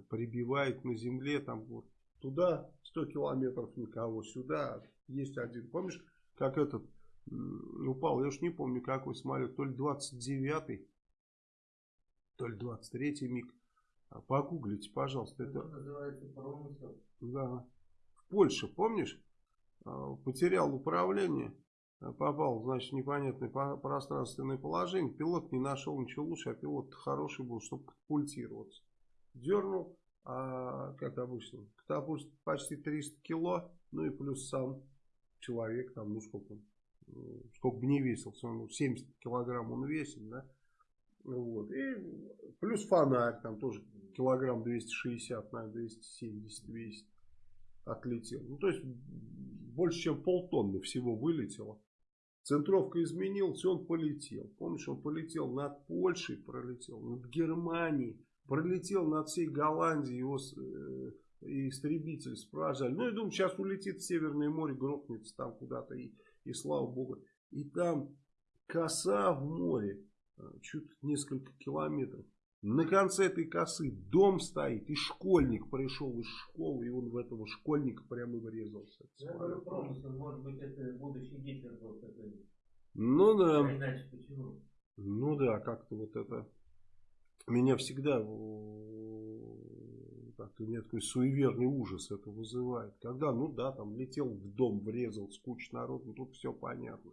прибивает на земле, там вот туда 100 километров никого, сюда есть один. Помнишь, как этот упал, я уж не помню какой самолет, то ли 29-й, то ли 23-й миг. А, погуглите, пожалуйста. Это, это называется промысел. Да. В Польше, помнишь, а, потерял управление попал, значит, в непонятное пространственное положение. Пилот не нашел ничего лучше, а пилот хороший был, чтобы катапультироваться. Дернул, а, как обычно, катапульт почти 300 кило, ну и плюс сам человек, там, ну сколько сколько бы не весился, он 70 килограмм он весит, да, вот, и плюс фонарь, там тоже килограмм 260, наверное, 270 весит, отлетел. Ну, то есть, больше, чем полтонны всего вылетело. Центровка изменилась, он полетел. Помнишь, он полетел над Польшей, пролетел над Германией, пролетел над всей Голландией, его э, истребитель спражали. Ну, я думаю, сейчас улетит в Северное море, грохнется там куда-то, и, и слава богу. И там коса в море, э, чуть несколько километров. На конце этой косы дом стоит, и школьник пришел из школы, и он в этого школьника прямо врезался. Я говорю, промысел, может быть, это будущий Гитлер был такой. Ну да. А иначе почему? Ну да, как-то вот это... Меня всегда как-то у меня такой суеверный ужас это вызывает. Когда, ну да, там летел в дом, врезал с кучей народу, ну, тут все понятно.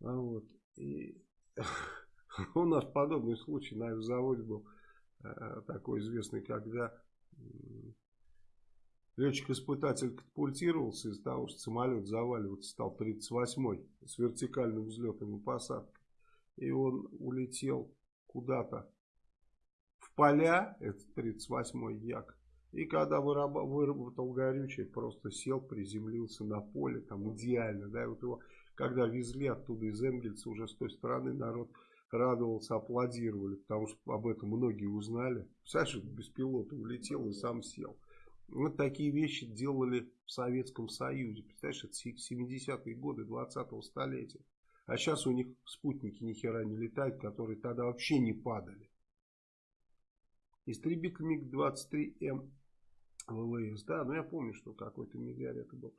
А вот. И У нас подобный случай на заводе был э, такой известный, когда летчик-испытатель катапультировался из-за того, что самолет заваливаться стал 38-й с вертикальным взлетом и посадкой. И он улетел куда-то в поля, это 38-й Як. И когда выработал горючее, просто сел, приземлился на поле, там идеально, да, и вот его, когда везли оттуда из Энгельса, уже с той стороны народ радовался, аплодировали, потому что об этом многие узнали. Представляешь, без пилота улетел и сам сел. Вот такие вещи делали в Советском Союзе. Представляешь, это 70-е годы 20-го столетия. А сейчас у них спутники ни хера не летают, которые тогда вообще не падали. Истребитель МиГ-23М ВВС. Да, но ну я помню, что какой-то миллиард это был.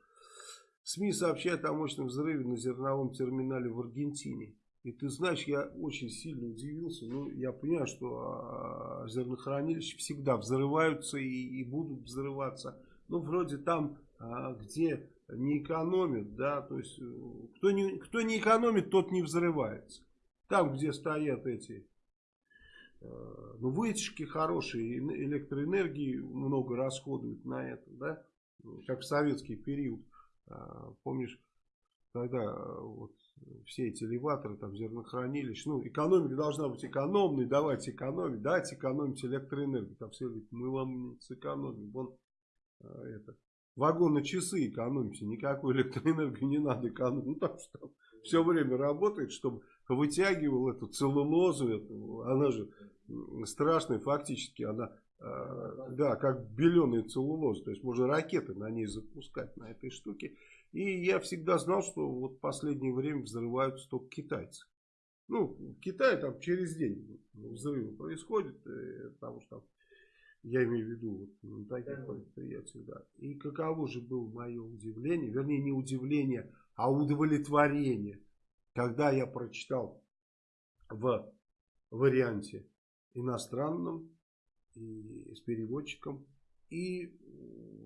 СМИ сообщают о мощном взрыве на зерновом терминале в Аргентине. И ты знаешь, я очень сильно удивился. Ну, я понимаю, что а, зернохранилища всегда взрываются и, и будут взрываться. Ну, вроде там, а, где не экономят, да, то есть, э, кто не, кто не экономит, тот не взрывается. Там, где стоят эти, э, ну, вытяжки хорошие, электроэнергии много расходуют на это, да, как в советский период. А, помнишь, когда э, вот все эти элеваторы, там, зернохранилищ. Ну, экономика должна быть экономной, давайте экономить, давайте экономить электроэнергию. Там все говорят, мы вам не сэкономим. Вон, а, это, вагоны часы экономите, никакую электроэнергию не надо экономить. Ну, там что там все время работает, чтобы вытягивал эту целлулозу, эту, она же страшная фактически, она, э, да, как беленый целлулоз, то есть можно ракеты на ней запускать, на этой штуке. И я всегда знал, что вот в последнее время взрываются только китайцы. Ну, в Китае там через день взрывы происходят, э, потому что я имею в виду вот, на таких предприятиях, да. И каково же было мое удивление, вернее не удивление, а удовлетворение, когда я прочитал в варианте иностранном и с переводчиком и,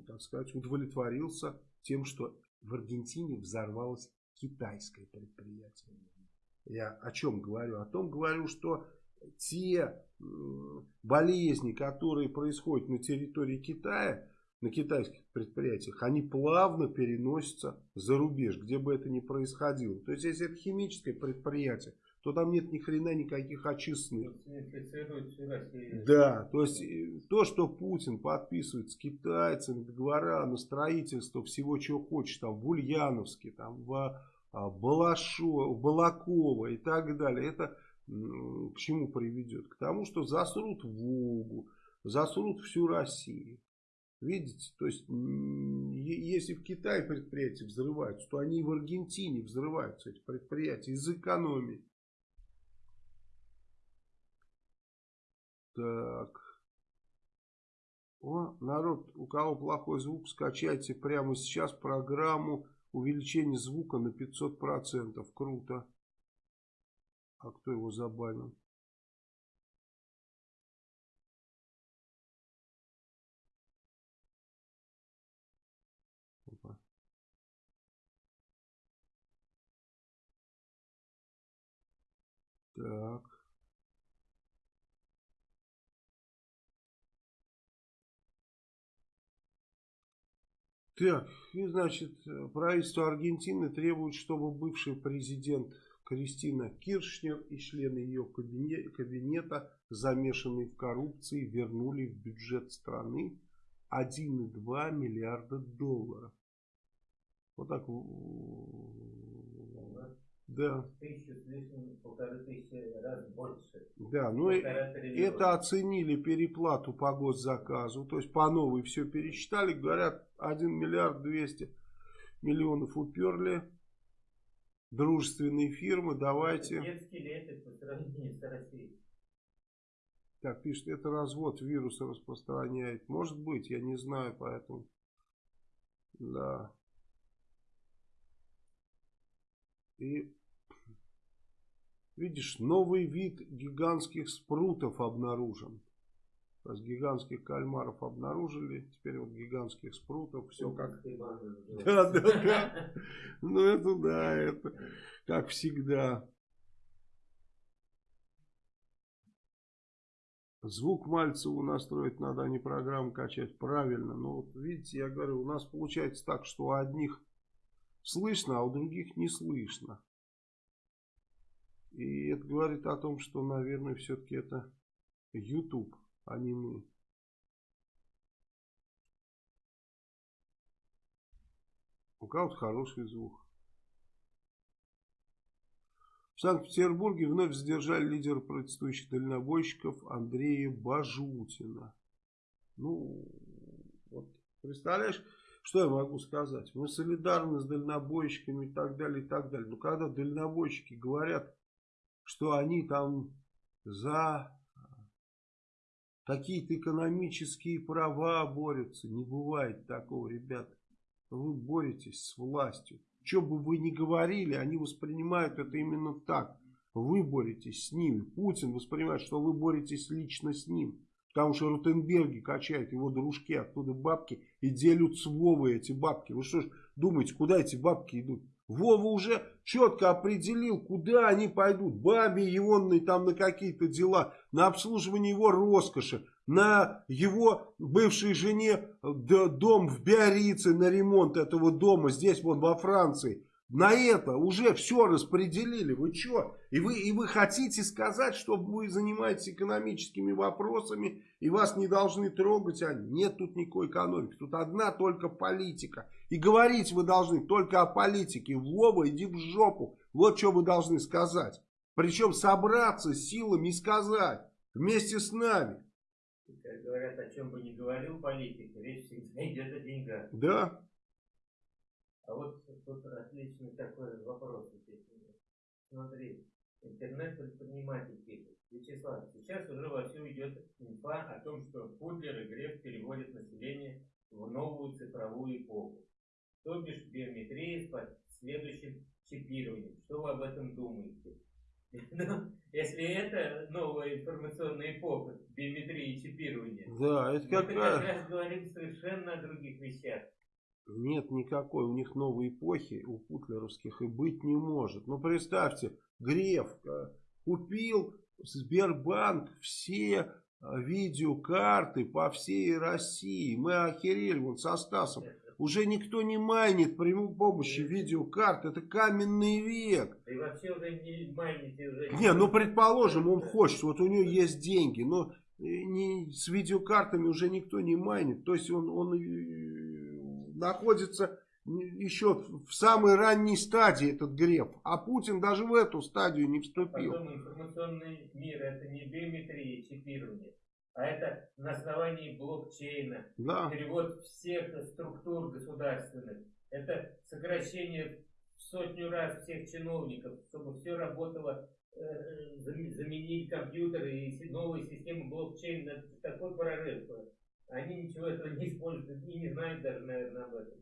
так сказать, удовлетворился тем, что в Аргентине взорвалось китайское предприятие. Я о чем говорю? О том говорю, что те болезни, которые происходят на территории Китая, на китайских предприятиях, они плавно переносятся за рубеж, где бы это ни происходило. То есть, если это химическое предприятие, то там нет ни хрена никаких очистных. Да, то есть э, то, что Путин подписывает с китайцами договора на строительство всего, чего хочет, там в Ульяновске, там в а, Балашо, в Балаково и так далее, это к чему приведет? К тому, что засрут Волгу, засрут всю Россию. Видите, то есть, если в Китае предприятия взрываются, то они и в Аргентине взрываются, эти предприятия, из экономии. Так. О, народ, у кого плохой звук, скачайте прямо сейчас программу увеличения звука на 500%. Круто. А кто его забанил? Так. Так, и значит, правительство Аргентины требует, чтобы бывший президент Кристина Киршнер и члены ее кабинета, замешанные в коррупции, вернули в бюджет страны 1,2 миллиарда долларов. Вот так. Да. Тысячу полторы тысячи раз больше. Да, ну это оценили переплату по госзаказу, то есть по новой все пересчитали, говорят 1 миллиард 200 миллионов уперли. Дружественные фирмы, давайте. Детский лет по сравнению с Россией. Так, пишет, это развод вируса распространяет. Может быть, я не знаю, поэтому. Да. И видишь, новый вид гигантских спрутов обнаружен. То есть гигантских кальмаров обнаружили, теперь вот гигантских спрутов, все как... Да, да, да. Ну это да, это как всегда. Звук Мальцеву настроить надо, а не программу качать. Правильно. Но вот видите, я говорю, у нас получается так, что у одних слышно, а у других не слышно. И это говорит о том, что, наверное, все-таки это YouTube, а не мы. У кого-то хороший звук. В Санкт-Петербурге вновь задержали лидера протестующих дальнобойщиков Андрея Бажутина. Ну, вот, представляешь, что я могу сказать? Мы солидарны с дальнобойщиками и так далее, и так далее. Но когда дальнобойщики говорят, что они там за какие-то экономические права борются, не бывает такого, ребята. Вы боретесь с властью. Что бы вы ни говорили, они воспринимают это именно так. Вы боретесь с ними. Путин воспринимает, что вы боретесь лично с ним. Потому что Рутенберги качают его дружки оттуда бабки и делят с Вовой эти бабки. Вы что ж думаете, куда эти бабки идут? Вова уже четко определил, куда они пойдут. Бабе егонной там на какие-то дела, на обслуживание его роскоши, на его бывшей жене дом в Биорице, на ремонт этого дома здесь вот во Франции. На это уже все распределили. Вы что? И вы, и вы хотите сказать, что вы занимаетесь экономическими вопросами и вас не должны трогать они? Нет тут никакой экономики. Тут одна только политика. И говорить вы должны только о политике. Вова, иди в жопу. Вот что вы должны сказать. Причем собраться силами и сказать. Вместе с нами. Как говорят, о чем бы ни говорил политик, речь всегда идет о деньгах. Да. А вот тут отличный такой вопрос. Смотри, интернет-предприниматель пишет. Вячеслав, сейчас уже вовсю идет инфа о том, что Путлер и Греф переводят население в новую цифровую эпоху. То бишь биометрия с следующим чипированием. Что вы об этом думаете? Ну, если это новая информационная эпоха, биометрия и чипирование, да, это как, мы как раз говорим совершенно о других вещах. Нет никакой у них новой эпохи, у путлеровских, и быть не может. Ну, представьте, Греф купил Сбербанк все э, видеокарты по всей России. Мы охерели вон со Стасом. Уже никто не майнит при помощи видеокарт. Это каменный век. И вообще уже не майните. Уже не, ну предположим, он хочет. Вот у него есть деньги. Но э, не, с видеокартами уже никто не майнит. То есть он, он находится еще в самой ранней стадии этот Греф. А Путин даже в эту стадию не вступил. Потом информационный мир это не биометрия, чипирование, а это на основании блокчейна. Да. Перевод всех структур государственных. Это сокращение в сотню раз всех чиновников, чтобы все работало, э, заменить компьютеры и новые системы блокчейна. Это такой прорыв. Они ничего этого не используют и не знают даже, наверное, об этом.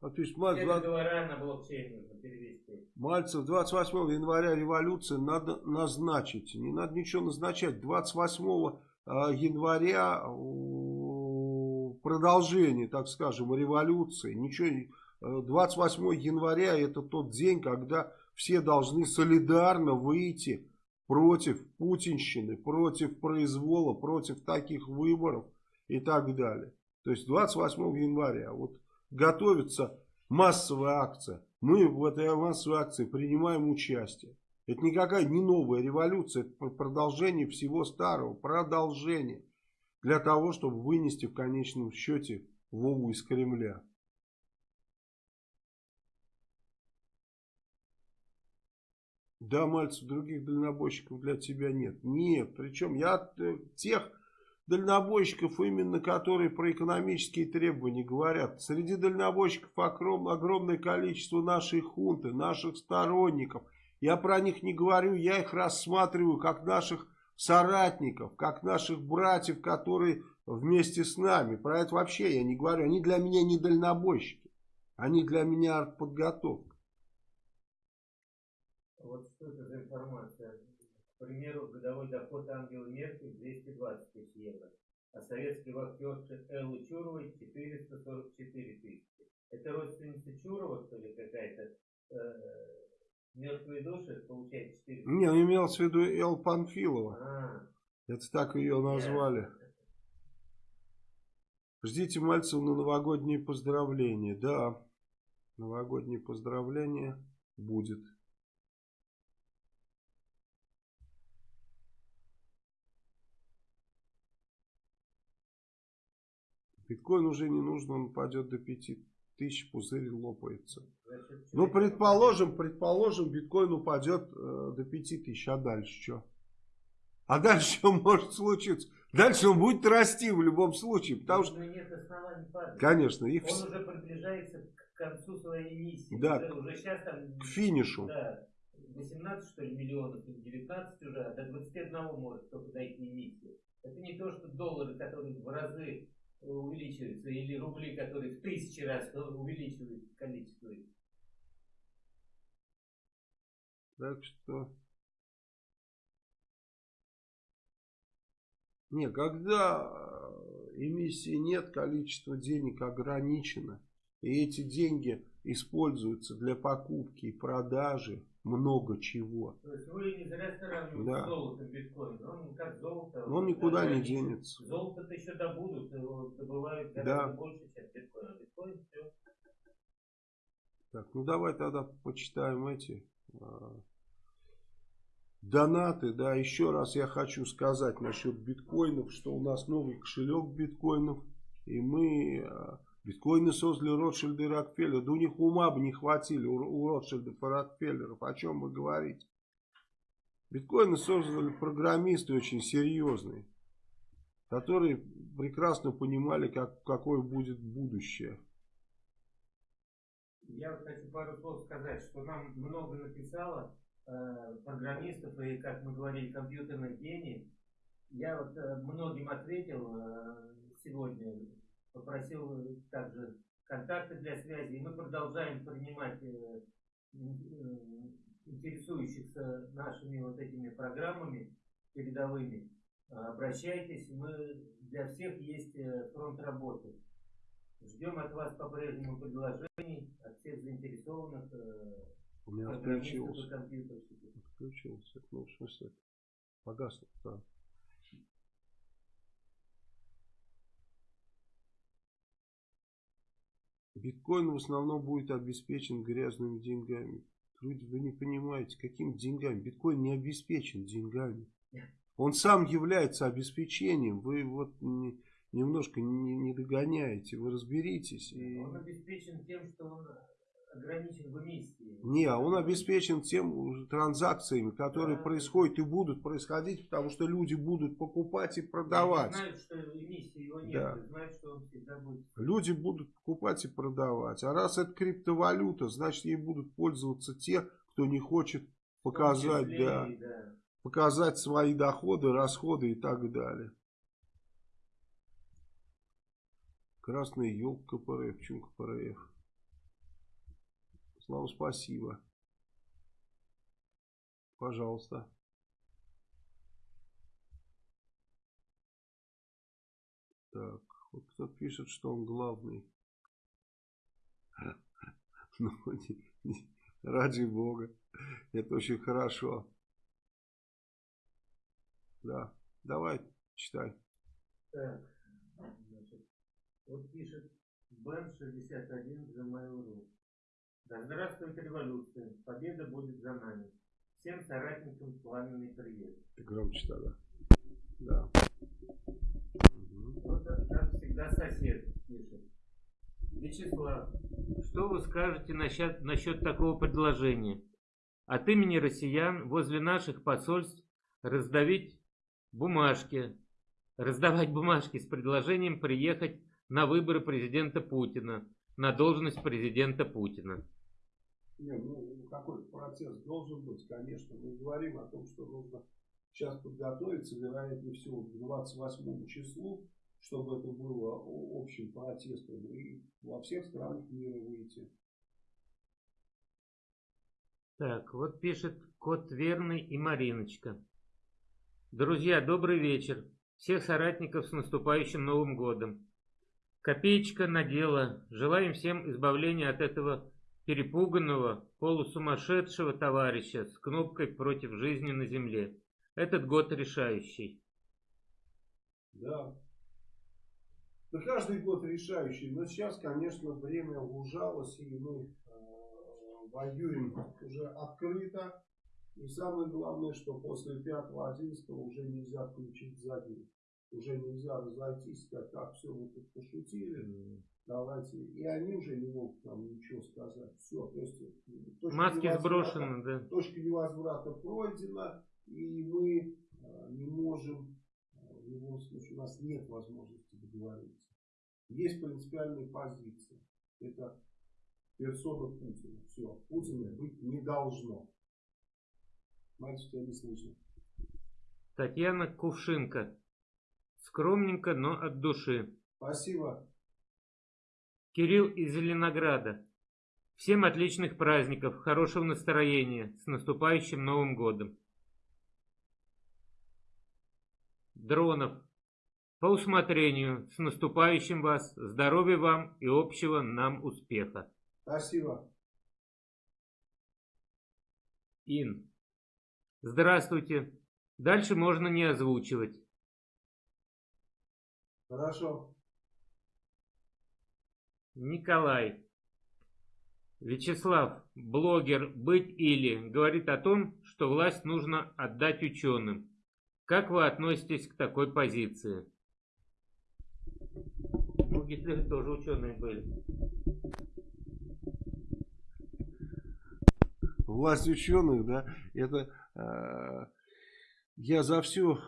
А, то есть, Мальцев, Все договора на блокчейн нужно перевести. Мальцев, 28 января революции надо назначить. Не надо ничего назначать. 28 а, января продолжение, так скажем, революции. Ничего, 28 января это тот день, когда все должны солидарно выйти против путинщины, против произвола, против таких выборов и так далее. То есть 28 января вот готовится массовая акция. Мы в этой массовой акции принимаем участие. Это никакая не новая революция, это продолжение всего старого, продолжение. Для того, чтобы вынести в конечном счете Вову из Кремля. Да, Мальцев, других дальнобойщиков для тебя нет. Нет, причем я тех дальнобойщиков, именно которые про экономические требования говорят. Среди дальнобойщиков огромное количество нашей хунты, наших сторонников. Я про них не говорю, я их рассматриваю как наших соратников, как наших братьев, которые вместе с нами. Про это вообще я не говорю. Они для меня не дальнобойщики. Они для меня артподготовка. Вот что это за информация? К примеру, годовой доход Ангелы Меркель 220 тысяч евро, а советской вахтерши Эллы Чуровой 444 тысячи. Это родственница Чурова, что ли, какая-то? Э, мертвые души получает 4 Не, он имел в виду Эл Панфилова. А, Это так ее назвали. Ждите Мальцева на новогодние поздравления. Да, новогодние поздравления будет. Биткоин уже не нужен, он пойдет до 5000, пузырь лопается. Ну, предположим, предположим, биткоин упадет э, до 5000, а дальше что? А дальше что может случиться? Дальше он будет расти в любом случае, потому что... нет оснований падать. Конечно. Их... Он уже приближается к концу своей миссии. Да, уже, уже сейчас там... К финишу. Да, 18 что ли миллионов, 19 уже, а до 21 может только дойти миссия. Это не то, что доллары, которые в разы увеличиваются, или рубли, которые в тысячи раз увеличивают количество. Так что... Не, когда э, эмиссии нет, количество денег ограничено. И эти деньги используются для покупки и продажи много чего. То есть вы не зря сравниваете да. с золотом биткоин. Он как золото. Он никуда не денется. Золото-то еще добудут, его добывают гораздо да. больше, чем биткоин. А биткоин все. Так, ну давай тогда почитаем эти а, донаты. Да, еще раз я хочу сказать насчет биткоинов, что у нас новый кошелек биткоинов. И мы а, Биткоины создали Ротшильды и Рокфеллер. Да у них ума бы не хватили, у, у Ротшильдов и Рокфеллеров. О чем вы говорите? Биткоины создали программисты очень серьезные, которые прекрасно понимали, как, какое будет будущее. Я вот хочу пару слов сказать, что нам много написало э, программистов и, как мы говорили, компьютерных гений. Я вот э, многим ответил э, сегодня попросил также контакты для связи, и мы продолжаем принимать э, э, интересующихся нашими вот этими программами передовыми. Обращайтесь, мы для всех есть э, фронт работы. Ждем от вас по-прежнему предложений, от всех заинтересованных У меня отключился. Отключился. Ну, в смысле, погасло, да. Биткоин в основном будет обеспечен грязными деньгами. Вы не понимаете, какими деньгами? Биткоин не обеспечен деньгами. Он сам является обеспечением. Вы вот не, немножко не, не догоняете. Вы разберитесь. И... Он обеспечен тем, что он ограничен в эмиссии. Не, он обеспечен тем транзакциями, которые да. происходят и будут происходить, потому что люди будут покупать и продавать. Они знают, что эмиссии его нет, да. знают, что он всегда будет. Люди будут покупать и продавать. А раз это криптовалюта, значит ей будут пользоваться те, кто не хочет показать, числе, да, да. показать свои доходы, расходы и так далее. Красная елка КПРФ. Почему КПРФ? Слава, спасибо. Пожалуйста. Так, вот кто пишет, что он главный. Ну, ради бога. Это очень хорошо. Да, давай, читай. Так, значит, вот пишет Бен 61 за Mail.ru. Да здравствует революция, победа будет за нами. Всем соратникам пламенный привет. Ты громче тогда. Да. Вот как всегда сосед пишет. Вячеслав, что вы скажете насчет, насчет такого предложения? От имени россиян возле наших посольств раздавить бумажки, раздавать бумажки с предложением приехать на выборы президента Путина, на должность президента Путина. Не, ну, какой-то процесс должен быть, конечно. Мы говорим о том, что нужно сейчас подготовиться, вероятнее всего, к 28 числу, чтобы это было общим протестом и во всех странах мира выйти. Так, вот пишет кот Верный и Мариночка. Друзья, добрый вечер. Всех соратников с наступающим Новым годом. Копеечка на дело. Желаем всем избавления от этого перепуганного, полусумасшедшего товарища с кнопкой против жизни на земле. Этот год решающий. Да. Да каждый год решающий. Но сейчас, конечно, время ужалось, и мы э, воюем уже открыто. И самое главное, что после 5-11 уже нельзя включить задний. Уже нельзя разойтись, как, как все мы тут пошутили. Давайте. И они уже не могут нам ничего сказать. Все. То есть, Маски сброшены, да. Точка невозврата пройдена. И мы э, не можем, э, в любом случае, у нас нет возможности договориться. Есть принципиальная позиция. Это персона Путина. Все. Путина быть не должно. Мальчик, тебя не слышно. Татьяна Кувшинка. Скромненько, но от души. Спасибо. Кирилл из Зеленограда. Всем отличных праздников, хорошего настроения, с наступающим Новым Годом. Дронов. По усмотрению, с наступающим вас, здоровья вам и общего нам успеха. Спасибо. Ин. Здравствуйте. Дальше можно не озвучивать. Хорошо. Николай. Вячеслав, блогер «Быть или» говорит о том, что власть нужно отдать ученым. Как вы относитесь к такой позиции? У Гитлера тоже ученые были. Власть ученых, да, это э, я за всю,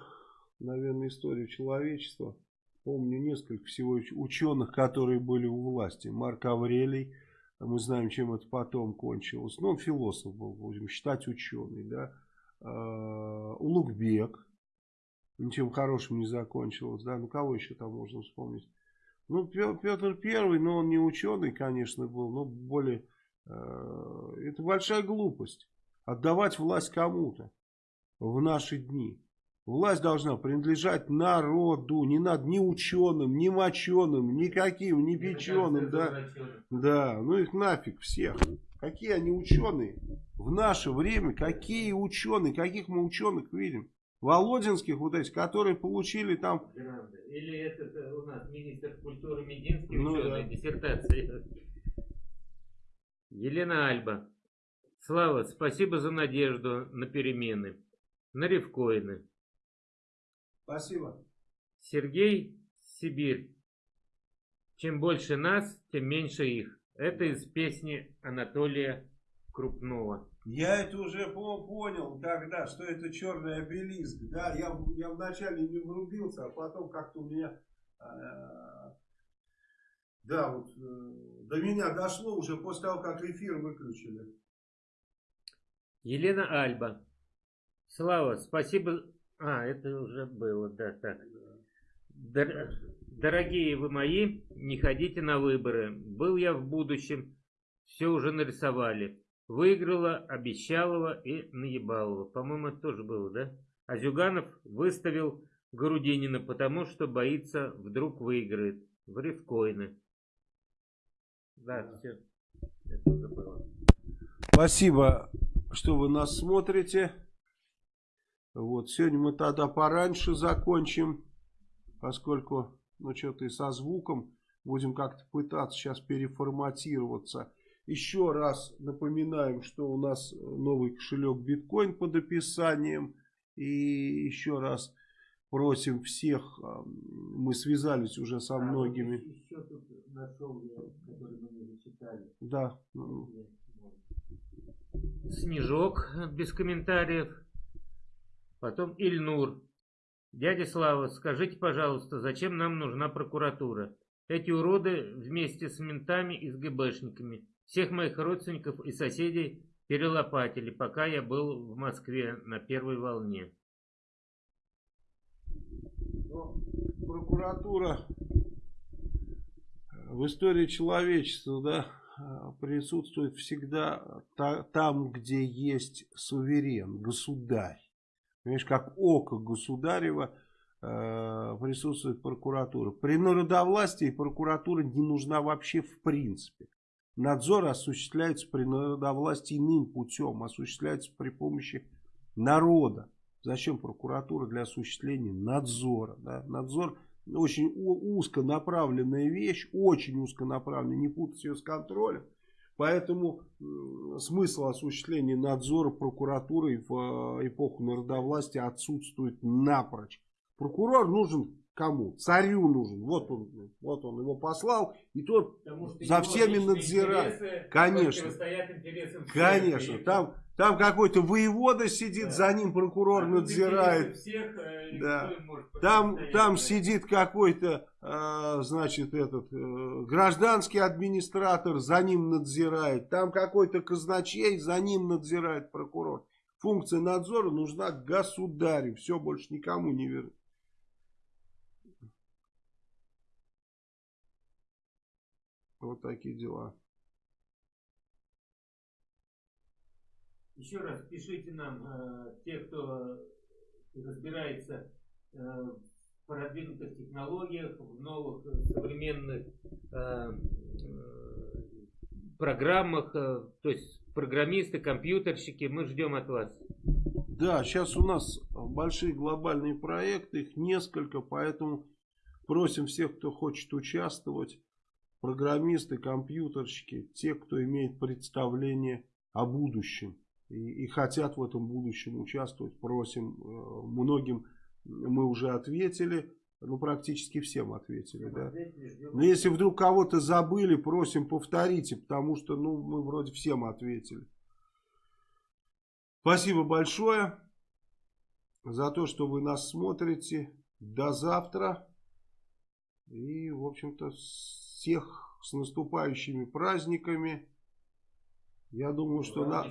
наверное, историю человечества помню несколько всего ученых, которые были у власти. Марк Аврелий, мы знаем, чем это потом кончилось. Он философ был, будем считать ученый, да. Э, Улугбек, ничем хорошим не закончилось, да. Ну, кого еще там можно вспомнить? Ну, Петр Первый, но он не ученый, конечно, был, но более... Э, это большая глупость. Отдавать власть кому-то в наши дни. Власть должна принадлежать народу, не над ни ученым, ни моченым, никаким, ни печеным, да. Да, ну их нафиг всех. Какие они ученые? В наше время какие ученые, каких мы ученых видим? Володинских вот этих, которые получили там... Или это у нас министр культуры Мединский ну, ученый, да. диссертация. Елена Альба. Слава, спасибо за надежду на перемены. На ревкоины. Спасибо. Сергей, Сибирь. Чем больше нас, тем меньше их. Это из песни Анатолия Крупного. Я это уже понял тогда, что это черный обелиск. Да, я, я вначале не врубился, а потом как-то у меня... Э, да, вот э, до меня дошло уже после того, как эфир выключили. Елена Альба. Слава, спасибо. А, это уже было, да, так. Дор дорогие вы мои, не ходите на выборы. Был я в будущем, все уже нарисовали. Выиграла Обещалова и Наебалова. По-моему, это тоже было, да? А Зюганов выставил Грудинина, потому что боится, вдруг выиграет. В рифкоины. Да, да. все. Это уже было. Спасибо, что вы нас смотрите. Вот, сегодня мы тогда пораньше закончим, поскольку, ну, что-то и со звуком будем как-то пытаться сейчас переформатироваться. Еще раз напоминаем, что у нас новый кошелек биткоин под описанием. И еще раз просим всех, а, мы связались уже со многими. Еще тут нашел я, который мы не зачитали. Да. Снежок без комментариев. Потом Ильнур. Дядя Слава, скажите, пожалуйста, зачем нам нужна прокуратура? Эти уроды вместе с ментами и с ГБшниками всех моих родственников и соседей перелопатили, пока я был в Москве на первой волне. Но ну, прокуратура в истории человечества да, присутствует всегда там, где есть суверен, государь. Понимаешь, как око государева э, присутствует прокуратура. При народовластии прокуратура не нужна вообще в принципе. Надзор осуществляется при народовластии иным путем, осуществляется при помощи народа. Зачем прокуратура для осуществления надзора? Да? Надзор очень узконаправленная вещь, очень узконаправленная, не путать ее с контролем. Поэтому смысл осуществления надзора прокуратурой в э, эпоху народовластия отсутствует напрочь. Прокурор нужен кому? Царю нужен. Вот он, вот он его послал, и тот за всеми надзирает. Конечно. Конечно. Там, там какой-то воевода сидит, да. за ним прокурор а надзирает. Всех, э, да. Там, там сидит какой-то а, значит, этот э, гражданский администратор за ним надзирает, там какой-то казначей за ним надзирает прокурор. Функция надзора нужна государю, все больше никому не вернуть. Вот такие дела. Еще раз пишите нам, э, те, кто разбирается э, продвинутых технологиях, в новых э, современных э, э, программах, э, то есть программисты, компьютерщики, мы ждем от вас. Да, сейчас у нас большие глобальные проекты, их несколько, поэтому просим всех, кто хочет участвовать, программисты, компьютерщики, те, кто имеет представление о будущем и, и хотят в этом будущем участвовать, просим э, многим мы уже ответили. Ну, практически всем ответили, да. Но если вдруг кого-то забыли, просим повторите, потому что, ну, мы вроде всем ответили. Спасибо большое за то, что вы нас смотрите. До завтра. И, в общем-то, всех с наступающими праздниками. Я думаю, что... На...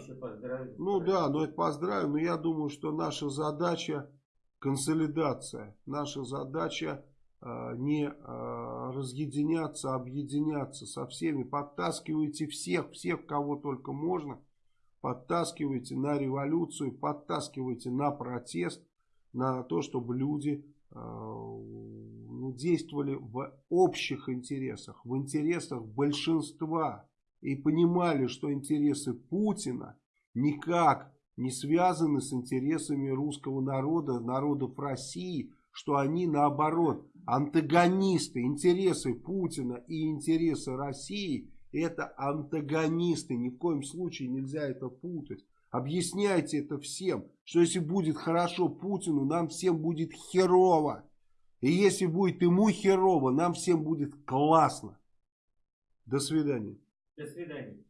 Ну да, но это поздравим, но я думаю, что наша задача консолидация. Наша задача а, не а, разъединяться, а объединяться со всеми. Подтаскивайте всех, всех, кого только можно. Подтаскивайте на революцию, подтаскивайте на протест, на то, чтобы люди ну, действовали в общих интересах, в интересах большинства. И понимали, что интересы Путина никак не связаны с интересами русского народа, народов России, что они наоборот антагонисты, интересы Путина и интересы России это антагонисты, ни в коем случае нельзя это путать. Объясняйте это всем, что если будет хорошо Путину, нам всем будет херово. И если будет ему херово, нам всем будет классно. До свидания. До свидания.